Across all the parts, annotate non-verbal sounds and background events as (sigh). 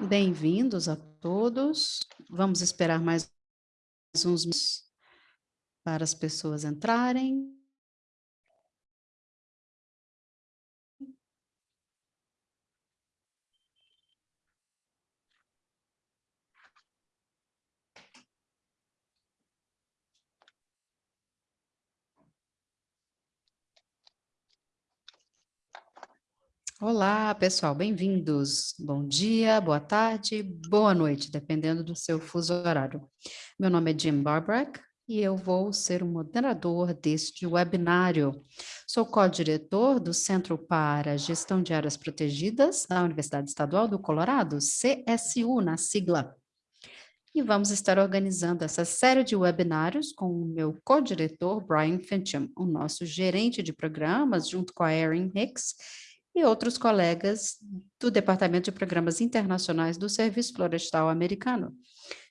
Bem-vindos a todos. Vamos esperar mais uns para as pessoas entrarem. Olá, pessoal, bem-vindos. Bom dia, boa tarde, boa noite, dependendo do seu fuso horário. Meu nome é Jim Barbrack e eu vou ser o moderador deste webinário. Sou co-diretor do Centro para Gestão de Áreas Protegidas da Universidade Estadual do Colorado, CSU, na sigla. E vamos estar organizando essa série de webinários com o meu co-diretor, Brian Fincham, o nosso gerente de programas, junto com a Erin Hicks, e outros colegas do Departamento de Programas Internacionais do Serviço Florestal Americano,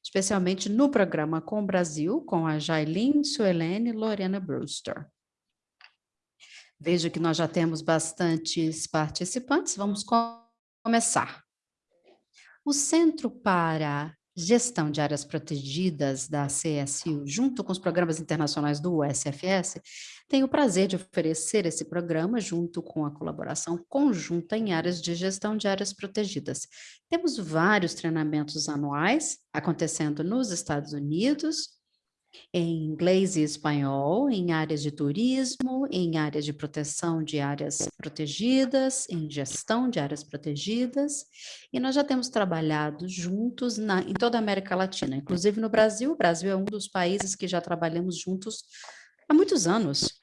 especialmente no programa Com o Brasil, com a Jailin Suelene e Lorena Brewster. Vejo que nós já temos bastantes participantes, vamos começar. O Centro para Gestão de Áreas Protegidas da CSU, junto com os programas internacionais do USFS, tenho o prazer de oferecer esse programa junto com a colaboração conjunta em áreas de gestão de áreas protegidas. Temos vários treinamentos anuais acontecendo nos Estados Unidos, em inglês e espanhol, em áreas de turismo, em áreas de proteção de áreas protegidas, em gestão de áreas protegidas, e nós já temos trabalhado juntos na, em toda a América Latina, inclusive no Brasil. O Brasil é um dos países que já trabalhamos juntos há muitos anos,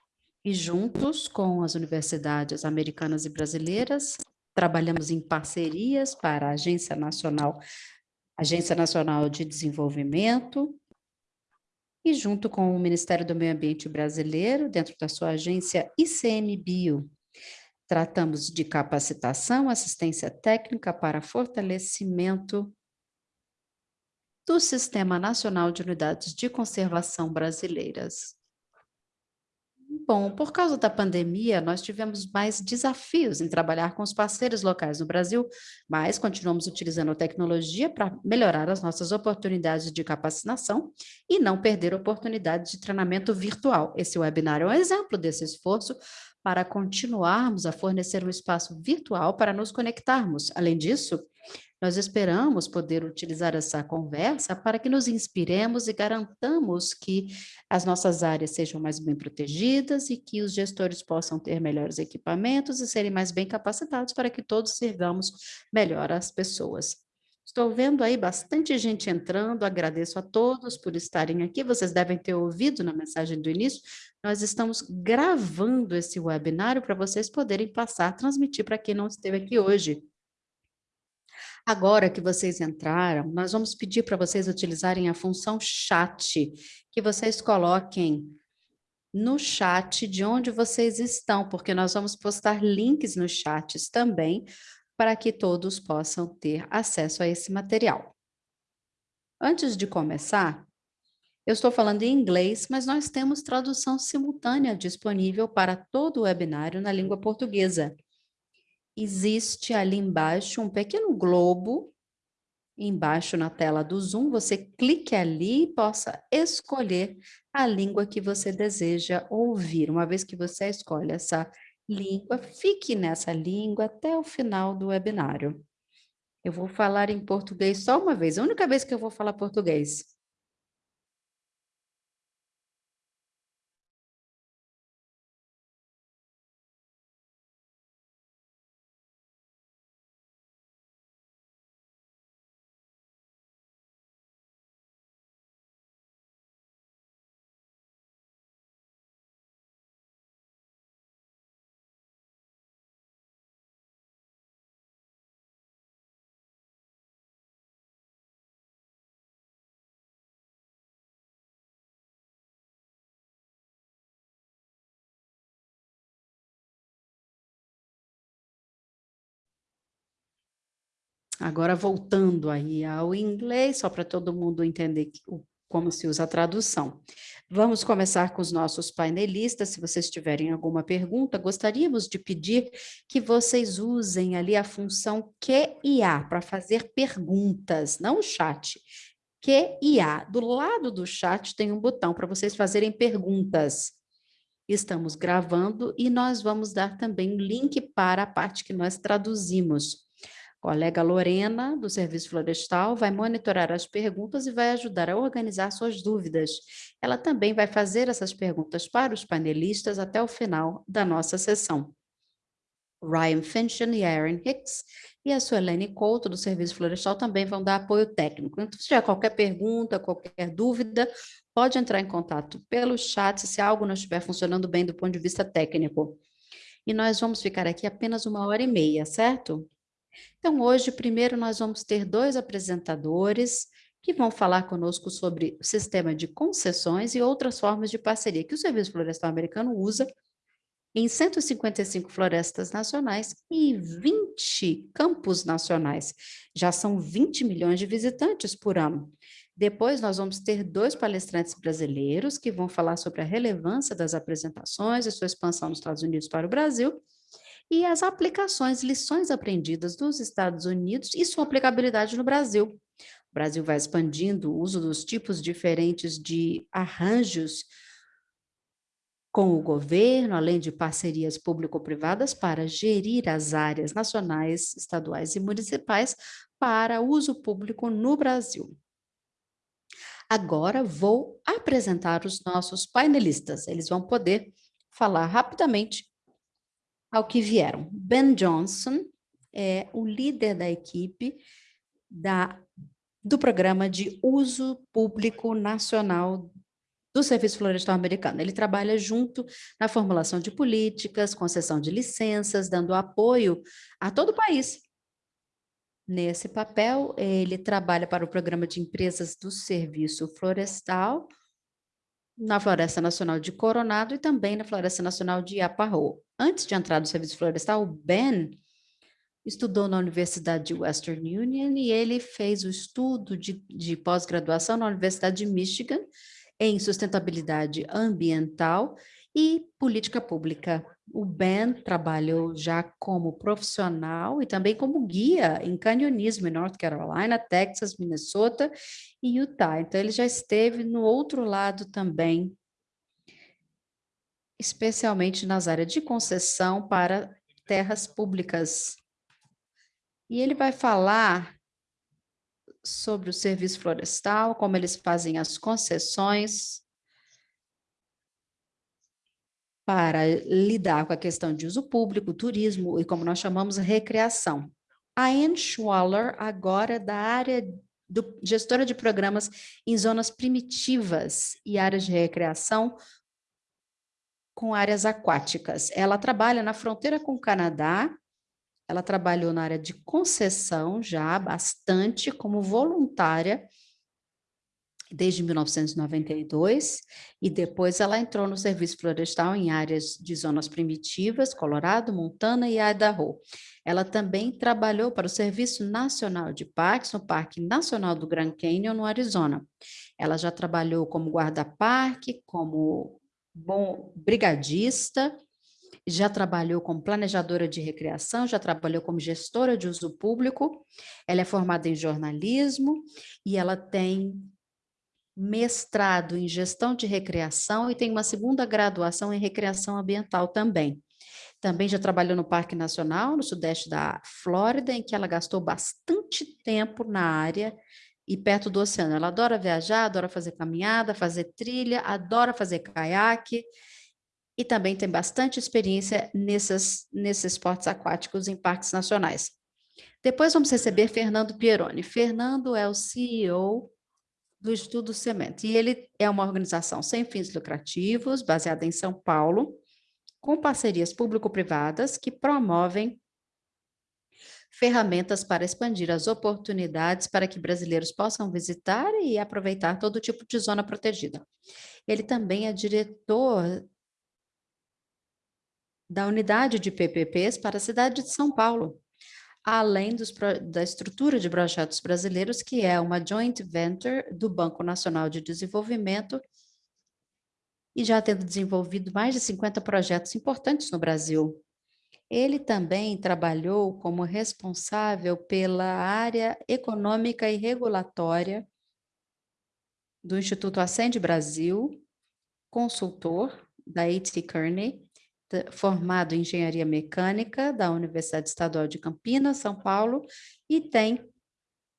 e juntos com as universidades americanas e brasileiras, trabalhamos em parcerias para a Agência Nacional, Agência Nacional de Desenvolvimento, e junto com o Ministério do Meio Ambiente brasileiro, dentro da sua agência ICMBio, tratamos de capacitação, assistência técnica para fortalecimento do Sistema Nacional de Unidades de Conservação Brasileiras. Bom, por causa da pandemia, nós tivemos mais desafios em trabalhar com os parceiros locais no Brasil, mas continuamos utilizando a tecnologia para melhorar as nossas oportunidades de capacitação e não perder oportunidades de treinamento virtual. Esse webinar é um exemplo desse esforço para continuarmos a fornecer um espaço virtual para nos conectarmos. Além disso, nós esperamos poder utilizar essa conversa para que nos inspiremos e garantamos que as nossas áreas sejam mais bem protegidas e que os gestores possam ter melhores equipamentos e serem mais bem capacitados para que todos servamos melhor as pessoas. Estou vendo aí bastante gente entrando, agradeço a todos por estarem aqui, vocês devem ter ouvido na mensagem do início, nós estamos gravando esse webinário para vocês poderem passar, transmitir para quem não esteve aqui hoje. Agora que vocês entraram, nós vamos pedir para vocês utilizarem a função chat, que vocês coloquem no chat de onde vocês estão, porque nós vamos postar links nos chats também, para que todos possam ter acesso a esse material. Antes de começar, eu estou falando em inglês, mas nós temos tradução simultânea disponível para todo o webinário na língua portuguesa existe ali embaixo um pequeno globo, embaixo na tela do Zoom, você clique ali e possa escolher a língua que você deseja ouvir. Uma vez que você escolhe essa língua, fique nessa língua até o final do webinário. Eu vou falar em português só uma vez, a única vez que eu vou falar português. Agora, voltando aí ao inglês, só para todo mundo entender como se usa a tradução. Vamos começar com os nossos painelistas. Se vocês tiverem alguma pergunta, gostaríamos de pedir que vocês usem ali a função Q e A para fazer perguntas, não o chat. Q e A. Do lado do chat tem um botão para vocês fazerem perguntas. Estamos gravando e nós vamos dar também um link para a parte que nós traduzimos. Colega Lorena, do Serviço Florestal, vai monitorar as perguntas e vai ajudar a organizar suas dúvidas. Ela também vai fazer essas perguntas para os panelistas até o final da nossa sessão. Ryan Finchen e Aaron Hicks e a Suelene Couto, do Serviço Florestal, também vão dar apoio técnico. Então, se tiver qualquer pergunta, qualquer dúvida, pode entrar em contato pelo chat se algo não estiver funcionando bem do ponto de vista técnico. E nós vamos ficar aqui apenas uma hora e meia, certo? Então, hoje, primeiro, nós vamos ter dois apresentadores que vão falar conosco sobre o sistema de concessões e outras formas de parceria que o Serviço Florestal Americano usa em 155 florestas nacionais e 20 campos nacionais. Já são 20 milhões de visitantes por ano. Depois nós vamos ter dois palestrantes brasileiros que vão falar sobre a relevância das apresentações e sua expansão nos Estados Unidos para o Brasil e as aplicações, lições aprendidas dos Estados Unidos e sua aplicabilidade no Brasil. O Brasil vai expandindo o uso dos tipos diferentes de arranjos com o governo, além de parcerias público-privadas para gerir as áreas nacionais, estaduais e municipais para uso público no Brasil. Agora vou apresentar os nossos painelistas. Eles vão poder falar rapidamente ao que vieram. Ben Johnson é o líder da equipe da, do Programa de Uso Público Nacional do Serviço Florestal Americano. Ele trabalha junto na formulação de políticas, concessão de licenças, dando apoio a todo o país. Nesse papel, ele trabalha para o Programa de Empresas do Serviço Florestal, na Floresta Nacional de Coronado e também na Floresta Nacional de Iaparro. Antes de entrar no Serviço Florestal, o Ben estudou na Universidade de Western Union e ele fez o estudo de, de pós-graduação na Universidade de Michigan, em sustentabilidade ambiental e política pública. O Ben trabalhou já como profissional e também como guia em canionismo em North Carolina, Texas, Minnesota e Utah. Então, ele já esteve no outro lado também, especialmente nas áreas de concessão para terras públicas. E ele vai falar sobre o serviço florestal, como eles fazem as concessões para lidar com a questão de uso público, turismo e, como nós chamamos, recreação. A Anne Schwaller, agora da área do, gestora de programas em zonas primitivas e áreas de recreação com áreas aquáticas. Ela trabalha na fronteira com o Canadá ela trabalhou na área de concessão já bastante como voluntária desde 1992 e depois ela entrou no serviço florestal em áreas de zonas primitivas, Colorado, Montana e Idaho. Ela também trabalhou para o Serviço Nacional de Parques no Parque Nacional do Grand Canyon, no Arizona. Ela já trabalhou como guarda-parque, como bom brigadista já trabalhou como planejadora de recreação, já trabalhou como gestora de uso público, ela é formada em jornalismo e ela tem mestrado em gestão de recreação e tem uma segunda graduação em recreação ambiental também. Também já trabalhou no Parque Nacional, no sudeste da Flórida, em que ela gastou bastante tempo na área e perto do oceano. Ela adora viajar, adora fazer caminhada, fazer trilha, adora fazer caiaque, e também tem bastante experiência nesses, nesses esportes aquáticos em parques nacionais. Depois vamos receber Fernando Pieroni. Fernando é o CEO do Estudo Cement, e ele é uma organização sem fins lucrativos, baseada em São Paulo, com parcerias público-privadas que promovem ferramentas para expandir as oportunidades para que brasileiros possam visitar e aproveitar todo tipo de zona protegida. Ele também é diretor da unidade de PPPs para a cidade de São Paulo. Além dos, da estrutura de projetos brasileiros, que é uma joint venture do Banco Nacional de Desenvolvimento, e já tendo desenvolvido mais de 50 projetos importantes no Brasil. Ele também trabalhou como responsável pela área econômica e regulatória do Instituto Ascende Brasil, consultor da A.T. Kearney, formado em engenharia mecânica da Universidade Estadual de Campinas, São Paulo, e tem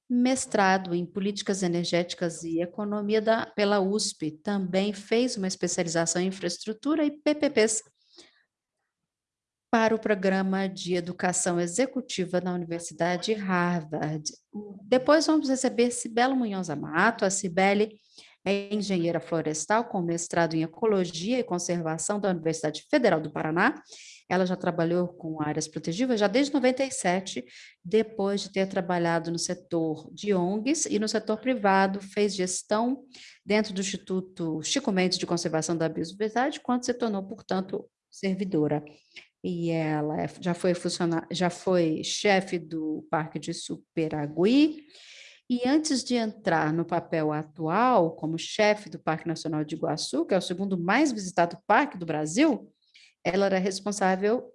mestrado em políticas energéticas e economia da, pela USP. Também fez uma especialização em infraestrutura e PPPs para o programa de educação executiva na Universidade Harvard. Depois vamos receber Cibelo Munhoz Amato. A Cibele é engenheira florestal com mestrado em Ecologia e Conservação da Universidade Federal do Paraná. Ela já trabalhou com áreas protegidas já desde 97, depois de ter trabalhado no setor de ONGs e no setor privado, fez gestão dentro do Instituto Chico Mendes de Conservação da Biodiversidade, quando se tornou, portanto, servidora. E ela é, já foi já foi chefe do Parque de Superagui, e antes de entrar no papel atual como chefe do Parque Nacional de Iguaçu, que é o segundo mais visitado parque do Brasil, ela era responsável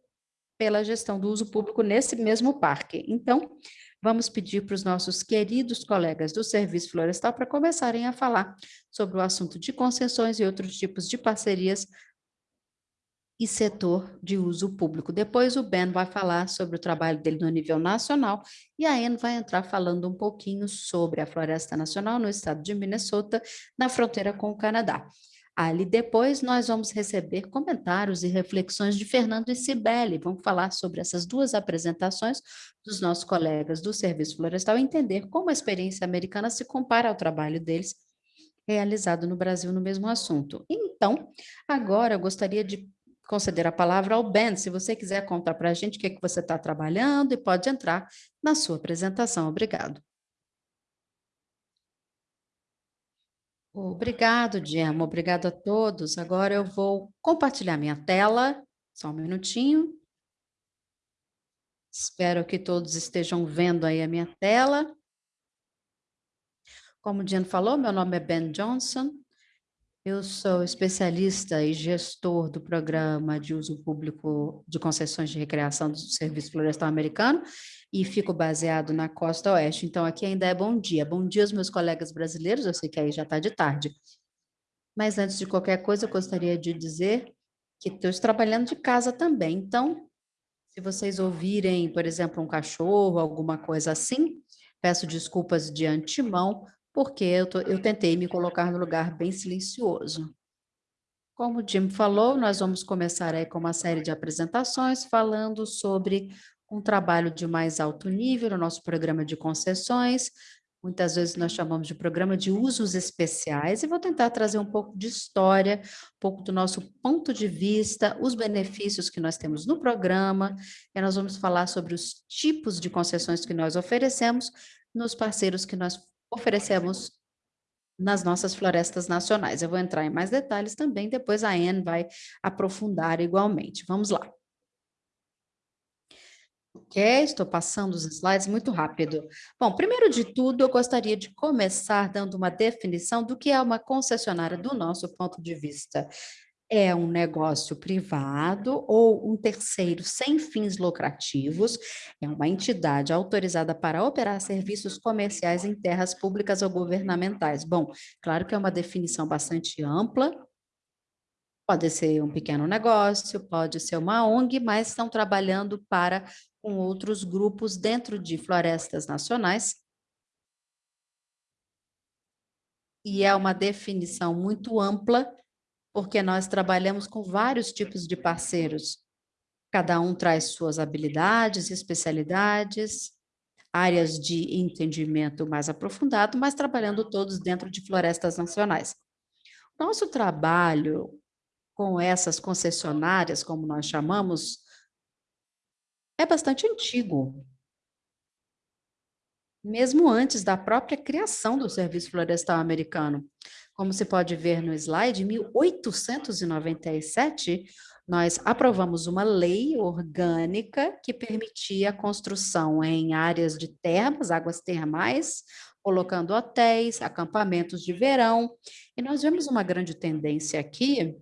pela gestão do uso público nesse mesmo parque. Então, vamos pedir para os nossos queridos colegas do Serviço Florestal para começarem a falar sobre o assunto de concessões e outros tipos de parcerias e setor de uso público. Depois o Ben vai falar sobre o trabalho dele no nível nacional e a Anne vai entrar falando um pouquinho sobre a Floresta Nacional no estado de Minnesota, na fronteira com o Canadá. Ali depois nós vamos receber comentários e reflexões de Fernando e Cibele. Vamos falar sobre essas duas apresentações dos nossos colegas do Serviço Florestal e entender como a experiência americana se compara ao trabalho deles realizado no Brasil no mesmo assunto. Então, agora eu gostaria de conceder a palavra ao Ben, se você quiser contar para a gente o que, é que você está trabalhando e pode entrar na sua apresentação. Obrigado. Obrigado, Gemma. Obrigado a todos. Agora eu vou compartilhar minha tela. Só um minutinho. Espero que todos estejam vendo aí a minha tela. Como o Diane falou, meu nome é Ben Johnson. Eu sou especialista e gestor do programa de uso público de concessões de recreação do Serviço Florestal Americano e fico baseado na costa oeste. Então, aqui ainda é bom dia. Bom dia aos meus colegas brasileiros, eu sei que aí já está de tarde. Mas antes de qualquer coisa, eu gostaria de dizer que estou trabalhando de casa também. Então, se vocês ouvirem, por exemplo, um cachorro, alguma coisa assim, peço desculpas de antemão, porque eu, tô, eu tentei me colocar no lugar bem silencioso. Como o Jim falou, nós vamos começar aí com uma série de apresentações falando sobre um trabalho de mais alto nível, o nosso programa de concessões, muitas vezes nós chamamos de programa de usos especiais, e vou tentar trazer um pouco de história, um pouco do nosso ponto de vista, os benefícios que nós temos no programa, e nós vamos falar sobre os tipos de concessões que nós oferecemos nos parceiros que nós oferecemos nas nossas florestas nacionais. Eu vou entrar em mais detalhes também, depois a Anne vai aprofundar igualmente. Vamos lá. Ok, estou passando os slides muito rápido. Bom, primeiro de tudo, eu gostaria de começar dando uma definição do que é uma concessionária do nosso ponto de vista é um negócio privado ou um terceiro sem fins lucrativos, é uma entidade autorizada para operar serviços comerciais em terras públicas ou governamentais. Bom, claro que é uma definição bastante ampla, pode ser um pequeno negócio, pode ser uma ONG, mas estão trabalhando para com outros grupos dentro de florestas nacionais. E é uma definição muito ampla, porque nós trabalhamos com vários tipos de parceiros. Cada um traz suas habilidades, especialidades, áreas de entendimento mais aprofundado, mas trabalhando todos dentro de florestas nacionais. Nosso trabalho com essas concessionárias, como nós chamamos, é bastante antigo. Mesmo antes da própria criação do Serviço Florestal Americano. Como se pode ver no slide, em 1897, nós aprovamos uma lei orgânica que permitia a construção em áreas de termas, águas termais, colocando hotéis, acampamentos de verão. E nós vemos uma grande tendência aqui,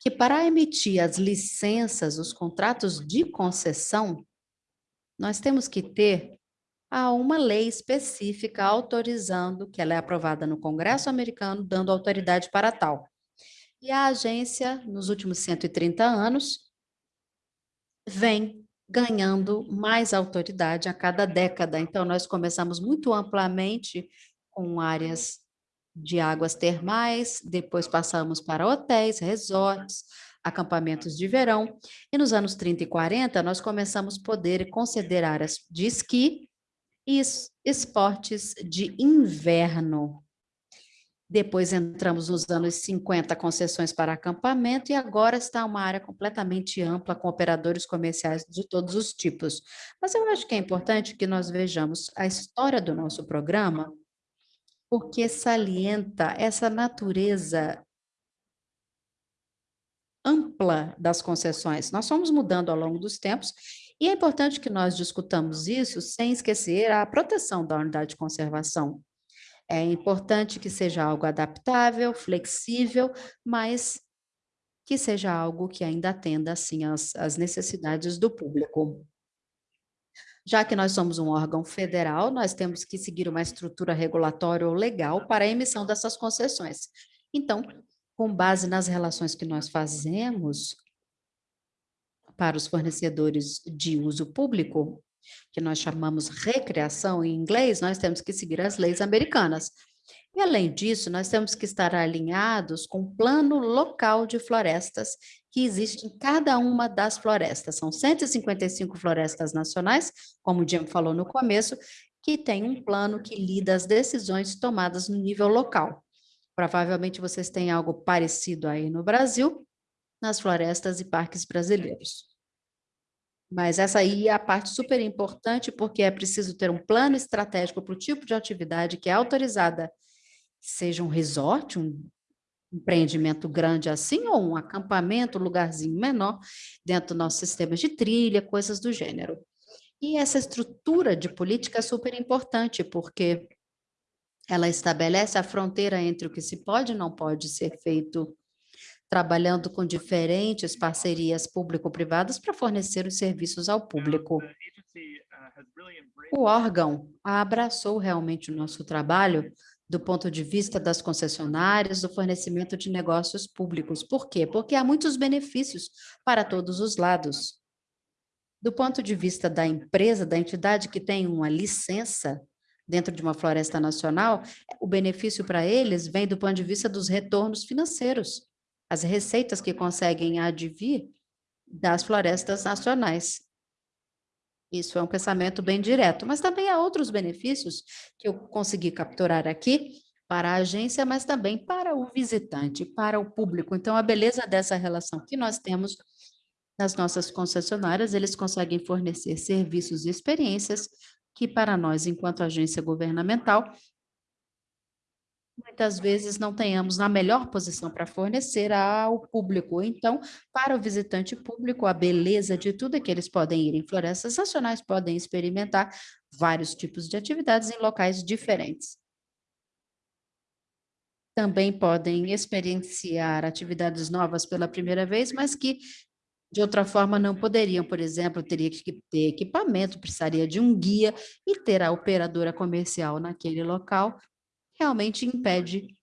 que para emitir as licenças, os contratos de concessão, nós temos que ter ah, uma lei específica autorizando, que ela é aprovada no Congresso americano, dando autoridade para tal. E a agência, nos últimos 130 anos, vem ganhando mais autoridade a cada década. Então, nós começamos muito amplamente com áreas de águas termais, depois passamos para hotéis, resorts, acampamentos de verão, e nos anos 30 e 40 nós começamos a poder conceder áreas de esqui e esportes de inverno. Depois entramos nos anos 50, concessões para acampamento, e agora está uma área completamente ampla, com operadores comerciais de todos os tipos. Mas eu acho que é importante que nós vejamos a história do nosso programa, porque salienta essa natureza ampla das concessões. Nós fomos mudando ao longo dos tempos, e é importante que nós discutamos isso sem esquecer a proteção da unidade de conservação. É importante que seja algo adaptável, flexível, mas que seja algo que ainda atenda, assim, as, as necessidades do público. Já que nós somos um órgão federal, nós temos que seguir uma estrutura regulatória ou legal para a emissão dessas concessões. Então, com base nas relações que nós fazemos para os fornecedores de uso público, que nós chamamos recreação em inglês, nós temos que seguir as leis americanas. E, além disso, nós temos que estar alinhados com o plano local de florestas que existe em cada uma das florestas. São 155 florestas nacionais, como o Jim falou no começo, que tem um plano que lida as decisões tomadas no nível local. Provavelmente vocês têm algo parecido aí no Brasil, nas florestas e parques brasileiros. Mas essa aí é a parte super importante, porque é preciso ter um plano estratégico para o tipo de atividade que é autorizada, seja um resort, um empreendimento grande assim, ou um acampamento, um lugarzinho menor, dentro do nosso sistema de trilha, coisas do gênero. E essa estrutura de política é super importante, porque ela estabelece a fronteira entre o que se pode e não pode ser feito trabalhando com diferentes parcerias público-privadas para fornecer os serviços ao público. O órgão abraçou realmente o nosso trabalho do ponto de vista das concessionárias, do fornecimento de negócios públicos. Por quê? Porque há muitos benefícios para todos os lados. Do ponto de vista da empresa, da entidade que tem uma licença dentro de uma floresta nacional, o benefício para eles vem do ponto de vista dos retornos financeiros as receitas que conseguem advir das florestas nacionais. Isso é um pensamento bem direto, mas também há outros benefícios que eu consegui capturar aqui para a agência, mas também para o visitante, para o público. Então, a beleza dessa relação que nós temos nas nossas concessionárias, eles conseguem fornecer serviços e experiências que, para nós, enquanto agência governamental, muitas vezes não tenhamos na melhor posição para fornecer ao público. Então, para o visitante público, a beleza de tudo é que eles podem ir em florestas nacionais, podem experimentar vários tipos de atividades em locais diferentes. Também podem experienciar atividades novas pela primeira vez, mas que de outra forma não poderiam, por exemplo, teria que ter equipamento, precisaria de um guia e ter a operadora comercial naquele local realmente impede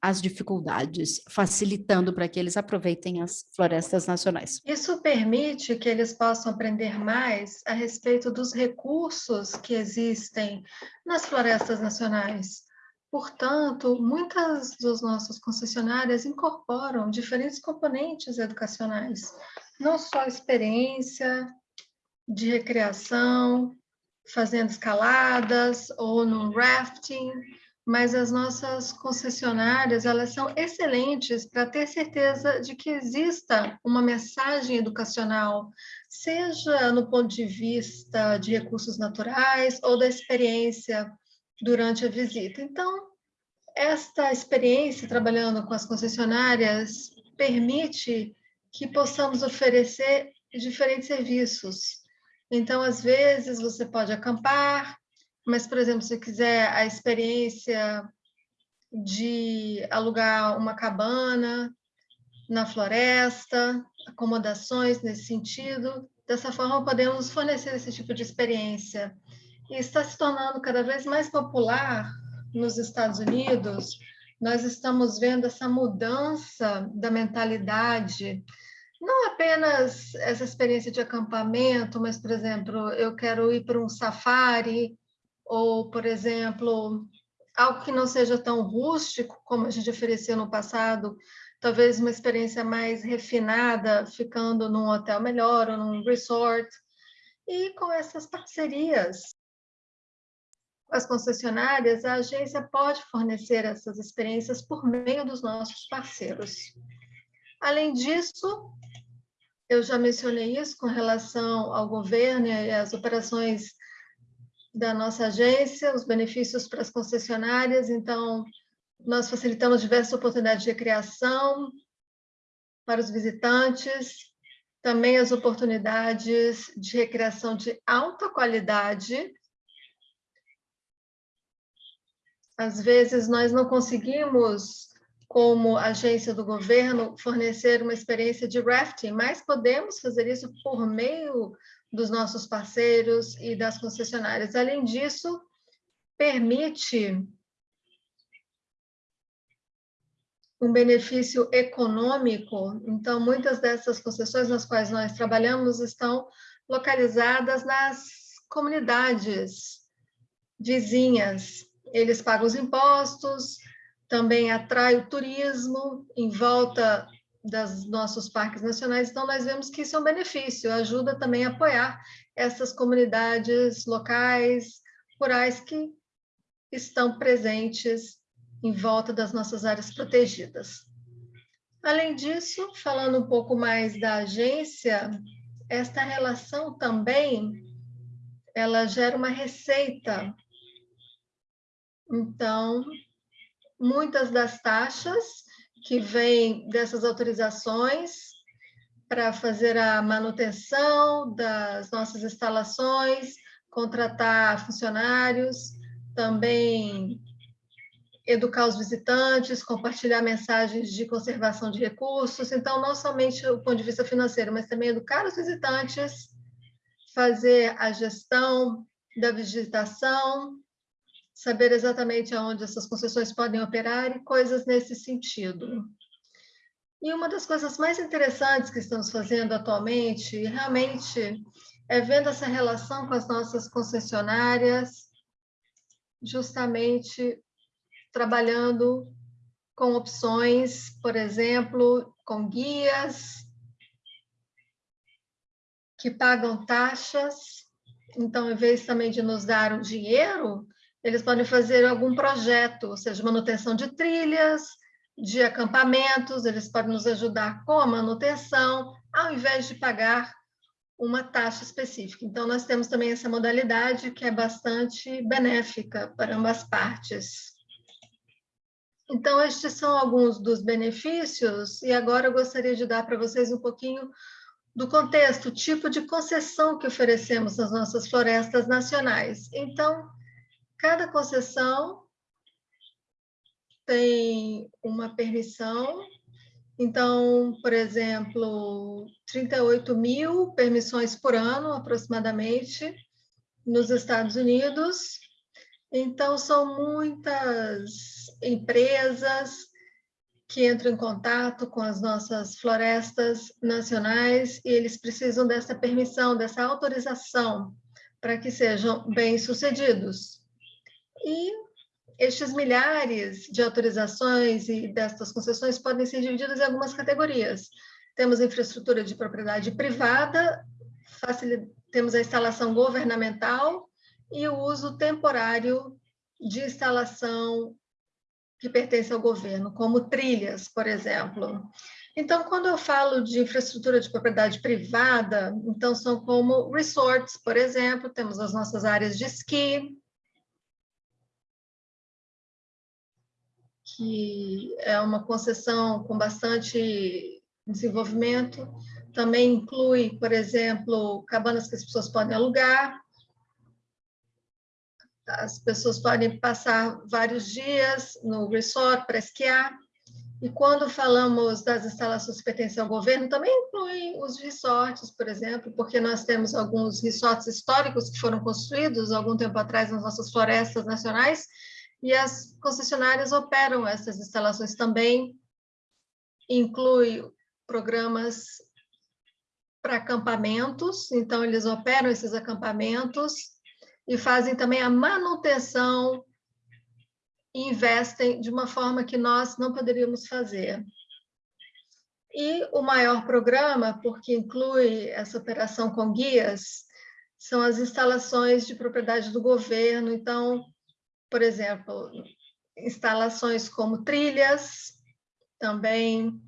as dificuldades, facilitando para que eles aproveitem as florestas nacionais. Isso permite que eles possam aprender mais a respeito dos recursos que existem nas florestas nacionais. Portanto, muitas das nossas concessionárias incorporam diferentes componentes educacionais, não só experiência de recreação, fazendo escaladas ou no rafting, mas as nossas concessionárias, elas são excelentes para ter certeza de que exista uma mensagem educacional, seja no ponto de vista de recursos naturais ou da experiência durante a visita. Então, esta experiência trabalhando com as concessionárias permite que possamos oferecer diferentes serviços. Então, às vezes, você pode acampar, mas, por exemplo, se quiser a experiência de alugar uma cabana na floresta, acomodações nesse sentido, dessa forma podemos fornecer esse tipo de experiência. E está se tornando cada vez mais popular nos Estados Unidos, nós estamos vendo essa mudança da mentalidade não apenas essa experiência de acampamento, mas, por exemplo, eu quero ir para um safari, ou, por exemplo, algo que não seja tão rústico como a gente oferecia no passado, talvez uma experiência mais refinada, ficando num hotel melhor ou num resort. E com essas parcerias as concessionárias, a agência pode fornecer essas experiências por meio dos nossos parceiros. Além disso, eu já mencionei isso com relação ao governo e às operações da nossa agência, os benefícios para as concessionárias. Então, nós facilitamos diversas oportunidades de recreação para os visitantes, também as oportunidades de recreação de alta qualidade. Às vezes, nós não conseguimos como agência do governo, fornecer uma experiência de rafting, mas podemos fazer isso por meio dos nossos parceiros e das concessionárias. Além disso, permite um benefício econômico. Então, muitas dessas concessões nas quais nós trabalhamos estão localizadas nas comunidades vizinhas. Eles pagam os impostos, também atrai o turismo em volta dos nossos parques nacionais, então nós vemos que isso é um benefício, ajuda também a apoiar essas comunidades locais, rurais que estão presentes em volta das nossas áreas protegidas. Além disso, falando um pouco mais da agência, esta relação também ela gera uma receita. Então, muitas das taxas que vêm dessas autorizações para fazer a manutenção das nossas instalações, contratar funcionários, também educar os visitantes, compartilhar mensagens de conservação de recursos. Então, não somente do ponto de vista financeiro, mas também educar os visitantes, fazer a gestão da vegetação, saber exatamente aonde essas concessões podem operar e coisas nesse sentido. E uma das coisas mais interessantes que estamos fazendo atualmente, realmente, é vendo essa relação com as nossas concessionárias, justamente trabalhando com opções, por exemplo, com guias que pagam taxas. Então, em vez também de nos dar o dinheiro, eles podem fazer algum projeto, ou seja, manutenção de trilhas, de acampamentos, eles podem nos ajudar com a manutenção, ao invés de pagar uma taxa específica. Então, nós temos também essa modalidade que é bastante benéfica para ambas partes. Então, estes são alguns dos benefícios, e agora eu gostaria de dar para vocês um pouquinho do contexto, tipo de concessão que oferecemos nas nossas florestas nacionais. Então, Cada concessão tem uma permissão. Então, por exemplo, 38 mil permissões por ano, aproximadamente, nos Estados Unidos. Então, são muitas empresas que entram em contato com as nossas florestas nacionais e eles precisam dessa permissão, dessa autorização para que sejam bem-sucedidos. E estes milhares de autorizações e destas concessões podem ser divididas em algumas categorias. Temos infraestrutura de propriedade privada, temos a instalação governamental e o uso temporário de instalação que pertence ao governo, como trilhas, por exemplo. Então, quando eu falo de infraestrutura de propriedade privada, então são como resorts, por exemplo, temos as nossas áreas de esqui, que é uma concessão com bastante desenvolvimento. Também inclui, por exemplo, cabanas que as pessoas podem alugar. As pessoas podem passar vários dias no resort para esquiar. E quando falamos das instalações que pertencem ao governo, também inclui os resorts, por exemplo, porque nós temos alguns resorts históricos que foram construídos algum tempo atrás nas nossas florestas nacionais, e as concessionárias operam essas instalações também. Inclui programas para acampamentos, então eles operam esses acampamentos e fazem também a manutenção investem de uma forma que nós não poderíamos fazer. E o maior programa, porque inclui essa operação com guias, são as instalações de propriedade do governo. Então, por exemplo, instalações como trilhas, também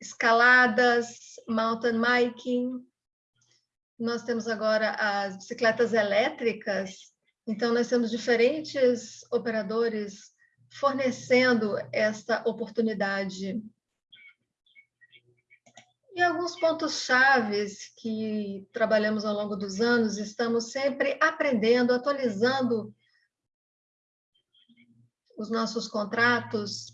escaladas, mountain biking. Nós temos agora as bicicletas elétricas, então, nós temos diferentes operadores fornecendo esta oportunidade. E alguns pontos chaves que trabalhamos ao longo dos anos, estamos sempre aprendendo, atualizando os nossos contratos.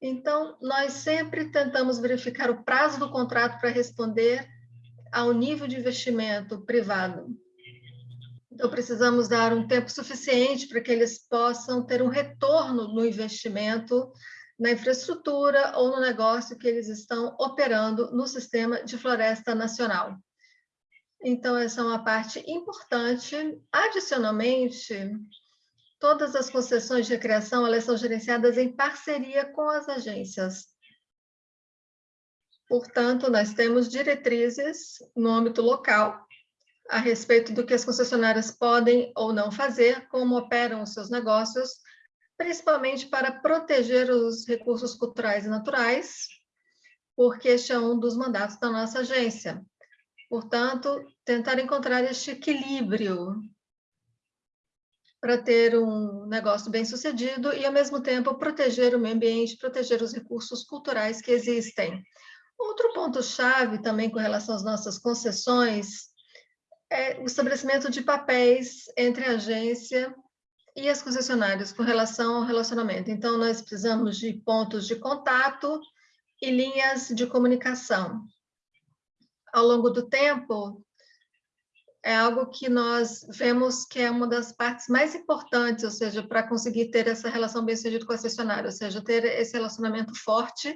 Então, nós sempre tentamos verificar o prazo do contrato para responder ao nível de investimento privado. Então, precisamos dar um tempo suficiente para que eles possam ter um retorno no investimento, na infraestrutura ou no negócio que eles estão operando no sistema de floresta nacional. Então, essa é uma parte importante. Adicionalmente, todas as concessões de recreação elas são gerenciadas em parceria com as agências. Portanto, nós temos diretrizes no âmbito local a respeito do que as concessionárias podem ou não fazer, como operam os seus negócios, principalmente para proteger os recursos culturais e naturais, porque este é um dos mandatos da nossa agência. Portanto, tentar encontrar este equilíbrio para ter um negócio bem sucedido e, ao mesmo tempo, proteger o meio ambiente, proteger os recursos culturais que existem. Outro ponto-chave também com relação às nossas concessões é o estabelecimento de papéis entre a agência e as concessionárias com relação ao relacionamento. Então, nós precisamos de pontos de contato e linhas de comunicação. Ao longo do tempo, é algo que nós vemos que é uma das partes mais importantes, ou seja, para conseguir ter essa relação bem sucedida com a concessionária, ou seja, ter esse relacionamento forte,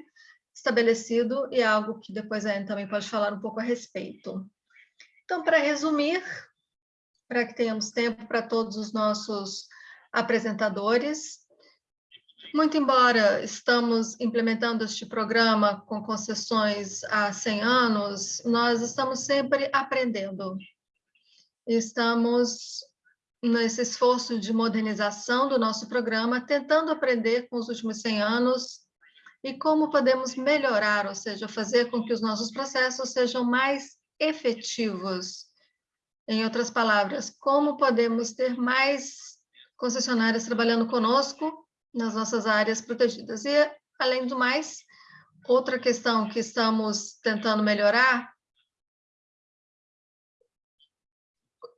estabelecido, e é algo que depois a Anne também pode falar um pouco a respeito. Então, para resumir, para que tenhamos tempo para todos os nossos apresentadores, muito embora estamos implementando este programa com concessões há 100 anos, nós estamos sempre aprendendo. Estamos nesse esforço de modernização do nosso programa, tentando aprender com os últimos 100 anos e como podemos melhorar, ou seja, fazer com que os nossos processos sejam mais efetivos. Em outras palavras, como podemos ter mais concessionárias trabalhando conosco nas nossas áreas protegidas. E, além do mais, outra questão que estamos tentando melhorar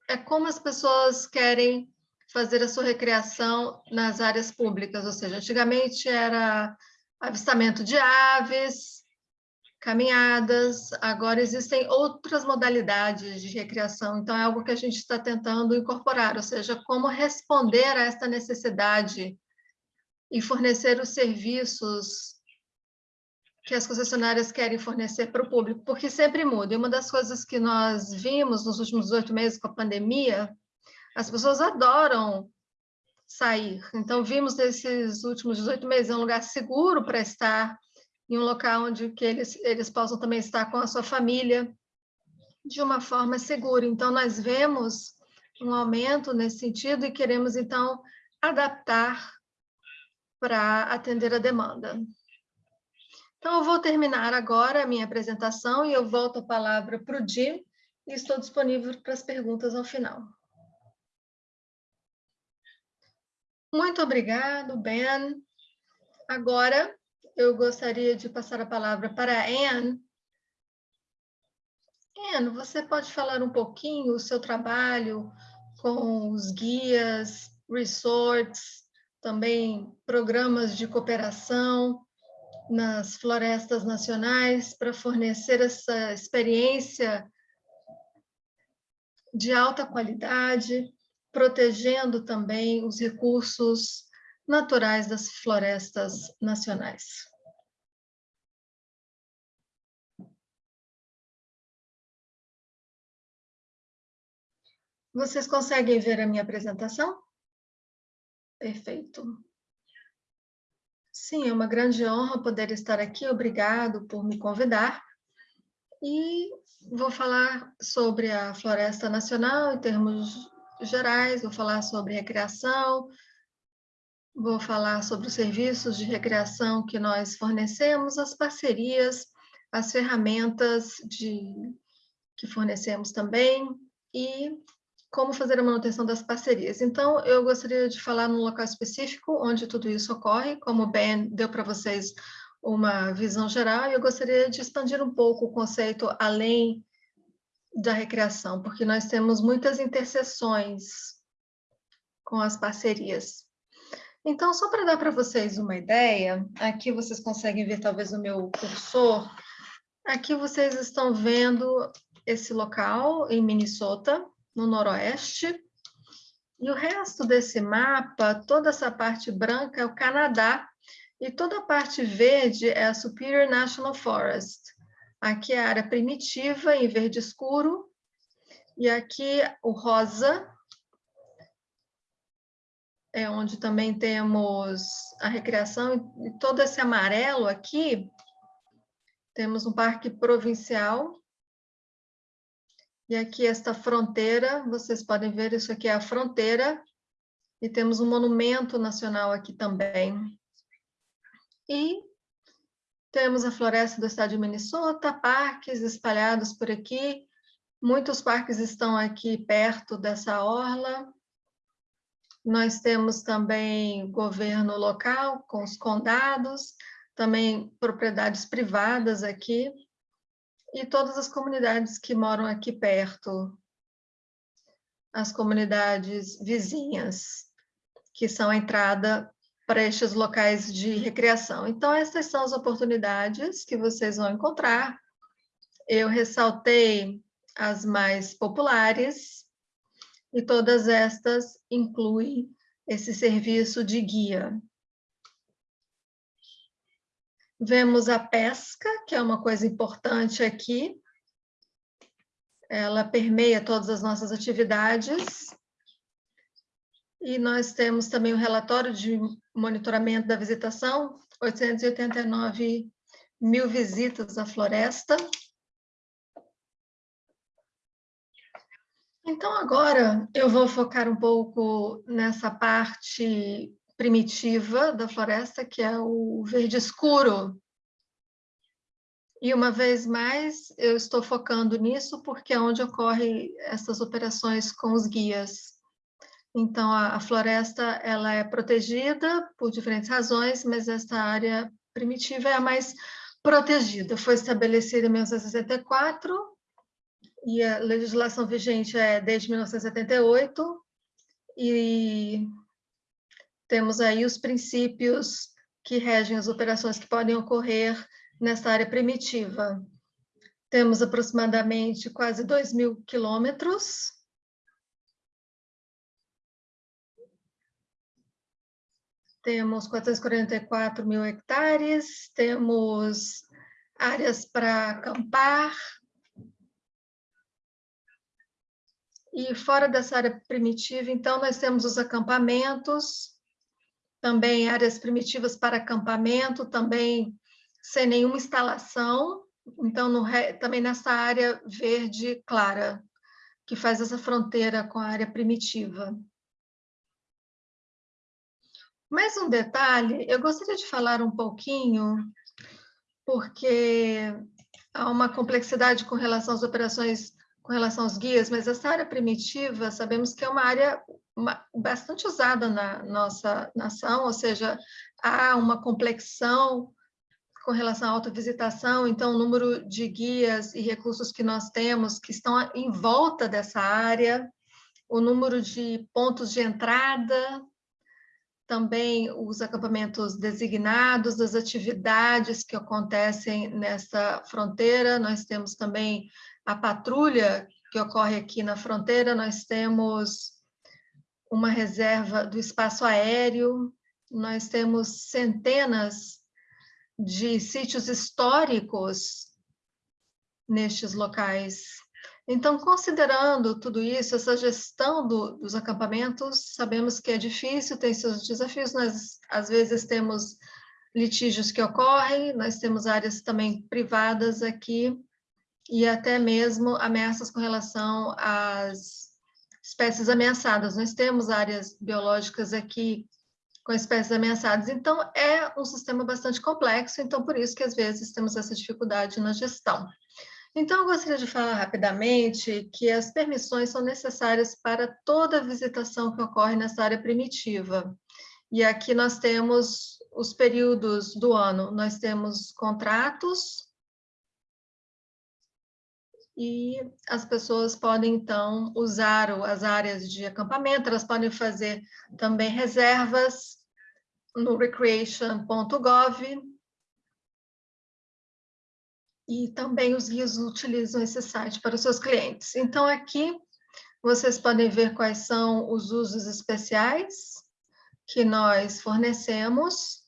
é como as pessoas querem fazer a sua recreação nas áreas públicas, ou seja, antigamente era avistamento de aves, caminhadas, agora existem outras modalidades de recreação, então é algo que a gente está tentando incorporar, ou seja, como responder a esta necessidade e fornecer os serviços que as concessionárias querem fornecer para o público, porque sempre muda. E uma das coisas que nós vimos nos últimos oito meses com a pandemia, as pessoas adoram sair. Então, vimos nesses últimos 18 meses é um lugar seguro para estar, em um local onde que eles, eles possam também estar com a sua família de uma forma segura. Então, nós vemos um aumento nesse sentido e queremos, então, adaptar para atender a demanda. Então, eu vou terminar agora a minha apresentação e eu volto a palavra para o Jim e estou disponível para as perguntas ao final. Muito obrigado, Ben. Agora, eu gostaria de passar a palavra para a Anne, Ben, você pode falar um pouquinho o seu trabalho com os guias, resorts, também programas de cooperação nas florestas nacionais para fornecer essa experiência de alta qualidade, protegendo também os recursos naturais das florestas nacionais. Vocês conseguem ver a minha apresentação? Perfeito. Sim, é uma grande honra poder estar aqui. Obrigado por me convidar. E vou falar sobre a Floresta Nacional em termos gerais, vou falar sobre recreação, vou falar sobre os serviços de recreação que nós fornecemos, as parcerias, as ferramentas de, que fornecemos também e como fazer a manutenção das parcerias. Então, eu gostaria de falar num local específico onde tudo isso ocorre, como o Ben deu para vocês uma visão geral, e eu gostaria de expandir um pouco o conceito além da recreação, porque nós temos muitas interseções com as parcerias. Então, só para dar para vocês uma ideia, aqui vocês conseguem ver talvez o meu cursor, aqui vocês estão vendo esse local em Minnesota, no noroeste, e o resto desse mapa, toda essa parte branca é o Canadá, e toda a parte verde é a Superior National Forest. Aqui é a área primitiva, em verde escuro, e aqui o rosa, é onde também temos a recreação, e todo esse amarelo aqui, temos um parque provincial, e aqui esta fronteira, vocês podem ver, isso aqui é a fronteira, e temos um monumento nacional aqui também. E temos a floresta do estado de Minnesota, parques espalhados por aqui, muitos parques estão aqui perto dessa orla. Nós temos também governo local, com os condados, também propriedades privadas aqui, e todas as comunidades que moram aqui perto, as comunidades vizinhas, que são a entrada para estes locais de recreação. Então, essas são as oportunidades que vocês vão encontrar. Eu ressaltei as mais populares, e todas estas incluem esse serviço de guia. Vemos a pesca, que é uma coisa importante aqui. Ela permeia todas as nossas atividades. E nós temos também o relatório de monitoramento da visitação, 889 mil visitas à floresta. Então, agora eu vou focar um pouco nessa parte primitiva da floresta, que é o verde escuro. E, uma vez mais, eu estou focando nisso porque é onde ocorrem essas operações com os guias. Então, a, a floresta ela é protegida por diferentes razões, mas esta área primitiva é a mais protegida. Foi estabelecida em 1964 e a legislação vigente é desde 1978, e temos aí os princípios que regem as operações que podem ocorrer nessa área primitiva. Temos aproximadamente quase 2 mil quilômetros. Temos 444 mil hectares, temos áreas para acampar. E fora dessa área primitiva, então, nós temos os acampamentos, também áreas primitivas para acampamento, também sem nenhuma instalação, então no, também nessa área verde clara, que faz essa fronteira com a área primitiva. Mais um detalhe, eu gostaria de falar um pouquinho, porque há uma complexidade com relação às operações, com relação aos guias, mas essa área primitiva, sabemos que é uma área bastante usada na nossa nação, ou seja, há uma complexão com relação à autovisitação, então o número de guias e recursos que nós temos que estão em volta dessa área, o número de pontos de entrada, também os acampamentos designados, das atividades que acontecem nessa fronteira, nós temos também a patrulha que ocorre aqui na fronteira, nós temos uma reserva do espaço aéreo, nós temos centenas de sítios históricos nestes locais. Então, considerando tudo isso, essa gestão do, dos acampamentos, sabemos que é difícil, tem seus desafios, nós às vezes temos litígios que ocorrem, nós temos áreas também privadas aqui, e até mesmo ameaças com relação às espécies ameaçadas. Nós temos áreas biológicas aqui com espécies ameaçadas. Então, é um sistema bastante complexo, então por isso que às vezes temos essa dificuldade na gestão. Então, eu gostaria de falar rapidamente que as permissões são necessárias para toda visitação que ocorre nessa área primitiva. E aqui nós temos os períodos do ano, nós temos contratos, e as pessoas podem, então, usar as áreas de acampamento, elas podem fazer também reservas no recreation.gov, e também os guias utilizam esse site para os seus clientes. Então, aqui vocês podem ver quais são os usos especiais que nós fornecemos.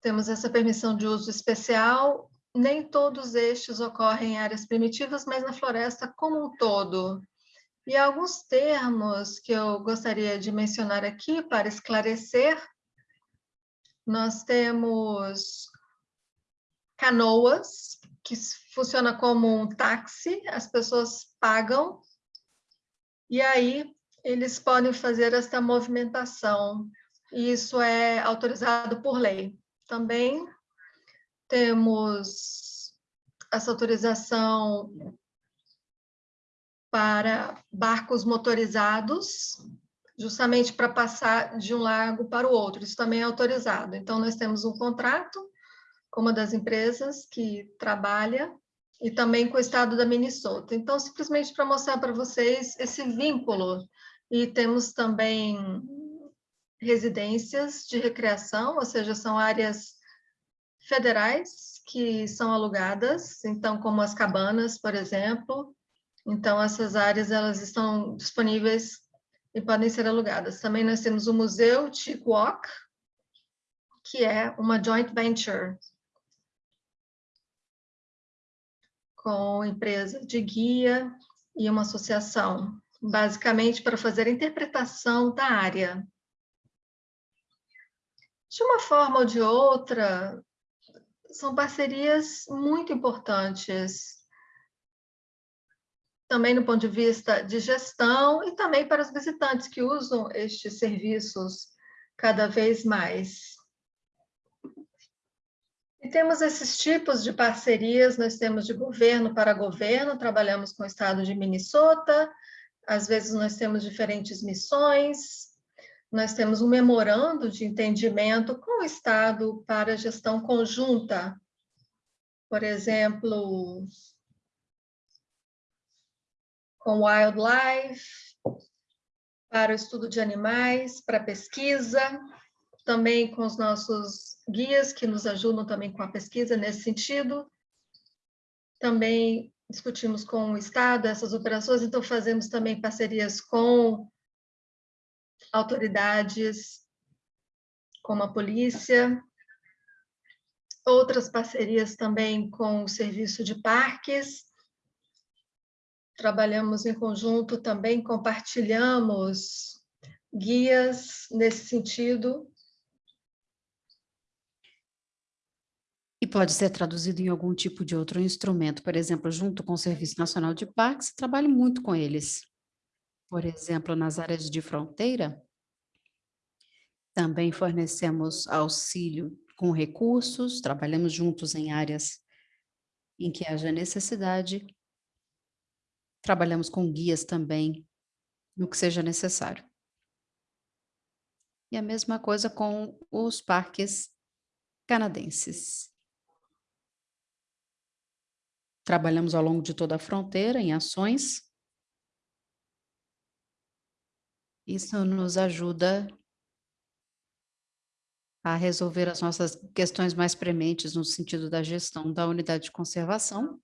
Temos essa permissão de uso especial, nem todos estes ocorrem em áreas primitivas, mas na floresta como um todo. E alguns termos que eu gostaria de mencionar aqui para esclarecer. Nós temos canoas, que funciona como um táxi, as pessoas pagam, e aí eles podem fazer essa movimentação, isso é autorizado por lei. Também temos essa autorização para barcos motorizados, justamente para passar de um lago para o outro. Isso também é autorizado. Então, nós temos um contrato com uma das empresas que trabalha e também com o estado da Minnesota. Então, simplesmente para mostrar para vocês esse vínculo. E temos também residências de recreação, ou seja, são áreas federais que são alugadas, então como as cabanas, por exemplo. Então essas áreas elas estão disponíveis e podem ser alugadas. Também nós temos o Museu Chick Walk, que é uma joint venture com empresa de guia e uma associação, basicamente para fazer a interpretação da área. De uma forma ou de outra, são parcerias muito importantes, também no ponto de vista de gestão e também para os visitantes que usam estes serviços cada vez mais. E temos esses tipos de parcerias, nós temos de governo para governo, trabalhamos com o estado de Minnesota, às vezes nós temos diferentes missões, nós temos um memorando de entendimento com o Estado para gestão conjunta. Por exemplo, com Wildlife, para o estudo de animais, para pesquisa, também com os nossos guias que nos ajudam também com a pesquisa nesse sentido. Também discutimos com o Estado essas operações, então fazemos também parcerias com autoridades como a polícia, outras parcerias também com o serviço de parques, trabalhamos em conjunto também, compartilhamos guias nesse sentido. E pode ser traduzido em algum tipo de outro instrumento, por exemplo, junto com o Serviço Nacional de Parques, trabalho muito com eles por exemplo, nas áreas de fronteira, também fornecemos auxílio com recursos, trabalhamos juntos em áreas em que haja necessidade, trabalhamos com guias também, no que seja necessário. E a mesma coisa com os parques canadenses. Trabalhamos ao longo de toda a fronteira em ações. Isso nos ajuda a resolver as nossas questões mais prementes no sentido da gestão da unidade de conservação.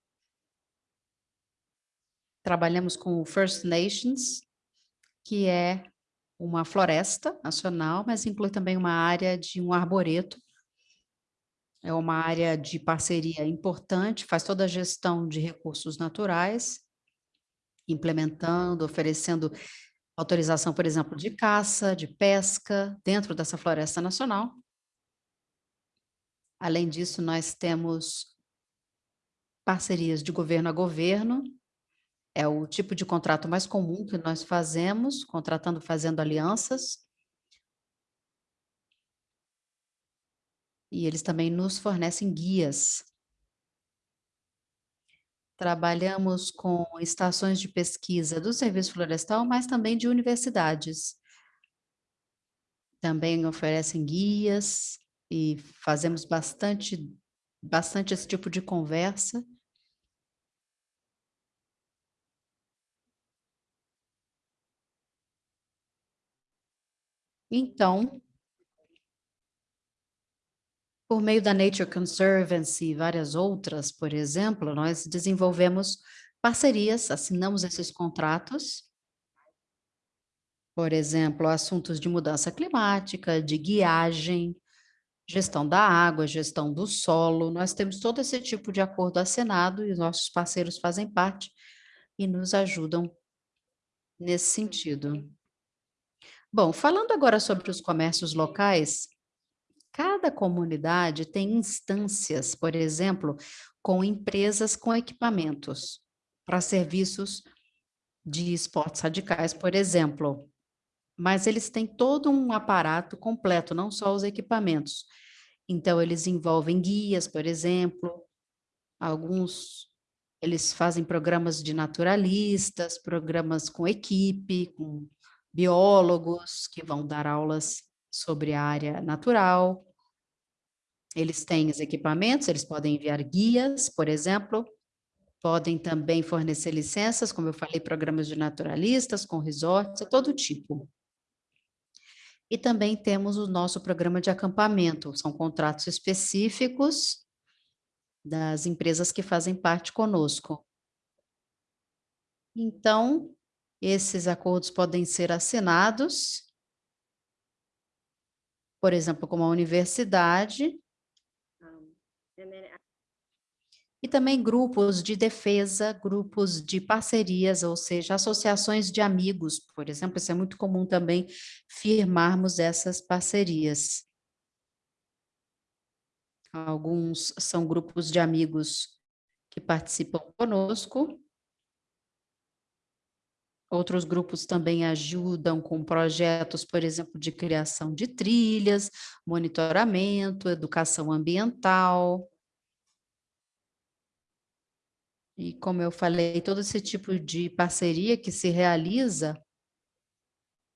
Trabalhamos com o First Nations, que é uma floresta nacional, mas inclui também uma área de um arboreto. É uma área de parceria importante, faz toda a gestão de recursos naturais, implementando, oferecendo autorização, por exemplo, de caça, de pesca, dentro dessa floresta nacional. Além disso, nós temos parcerias de governo a governo, é o tipo de contrato mais comum que nós fazemos, contratando, fazendo alianças. E eles também nos fornecem guias. Trabalhamos com estações de pesquisa do Serviço Florestal, mas também de universidades. Também oferecem guias, e fazemos bastante, bastante esse tipo de conversa. Então, por meio da Nature Conservancy e várias outras, por exemplo, nós desenvolvemos parcerias, assinamos esses contratos, por exemplo, assuntos de mudança climática, de guiagem, gestão da água, gestão do solo, nós temos todo esse tipo de acordo assinado e nossos parceiros fazem parte e nos ajudam nesse sentido. Bom, falando agora sobre os comércios locais, cada comunidade tem instâncias, por exemplo, com empresas com equipamentos para serviços de esportes radicais, por exemplo mas eles têm todo um aparato completo, não só os equipamentos. Então, eles envolvem guias, por exemplo, alguns eles fazem programas de naturalistas, programas com equipe, com biólogos que vão dar aulas sobre a área natural. Eles têm os equipamentos, eles podem enviar guias, por exemplo, podem também fornecer licenças, como eu falei, programas de naturalistas, com resorts, todo tipo. E também temos o nosso programa de acampamento, são contratos específicos das empresas que fazem parte conosco. Então, esses acordos podem ser assinados, por exemplo, com a universidade, e também grupos de defesa, grupos de parcerias, ou seja, associações de amigos, por exemplo, isso é muito comum também firmarmos essas parcerias. Alguns são grupos de amigos que participam conosco, Outros grupos também ajudam com projetos, por exemplo, de criação de trilhas, monitoramento, educação ambiental. E como eu falei, todo esse tipo de parceria que se realiza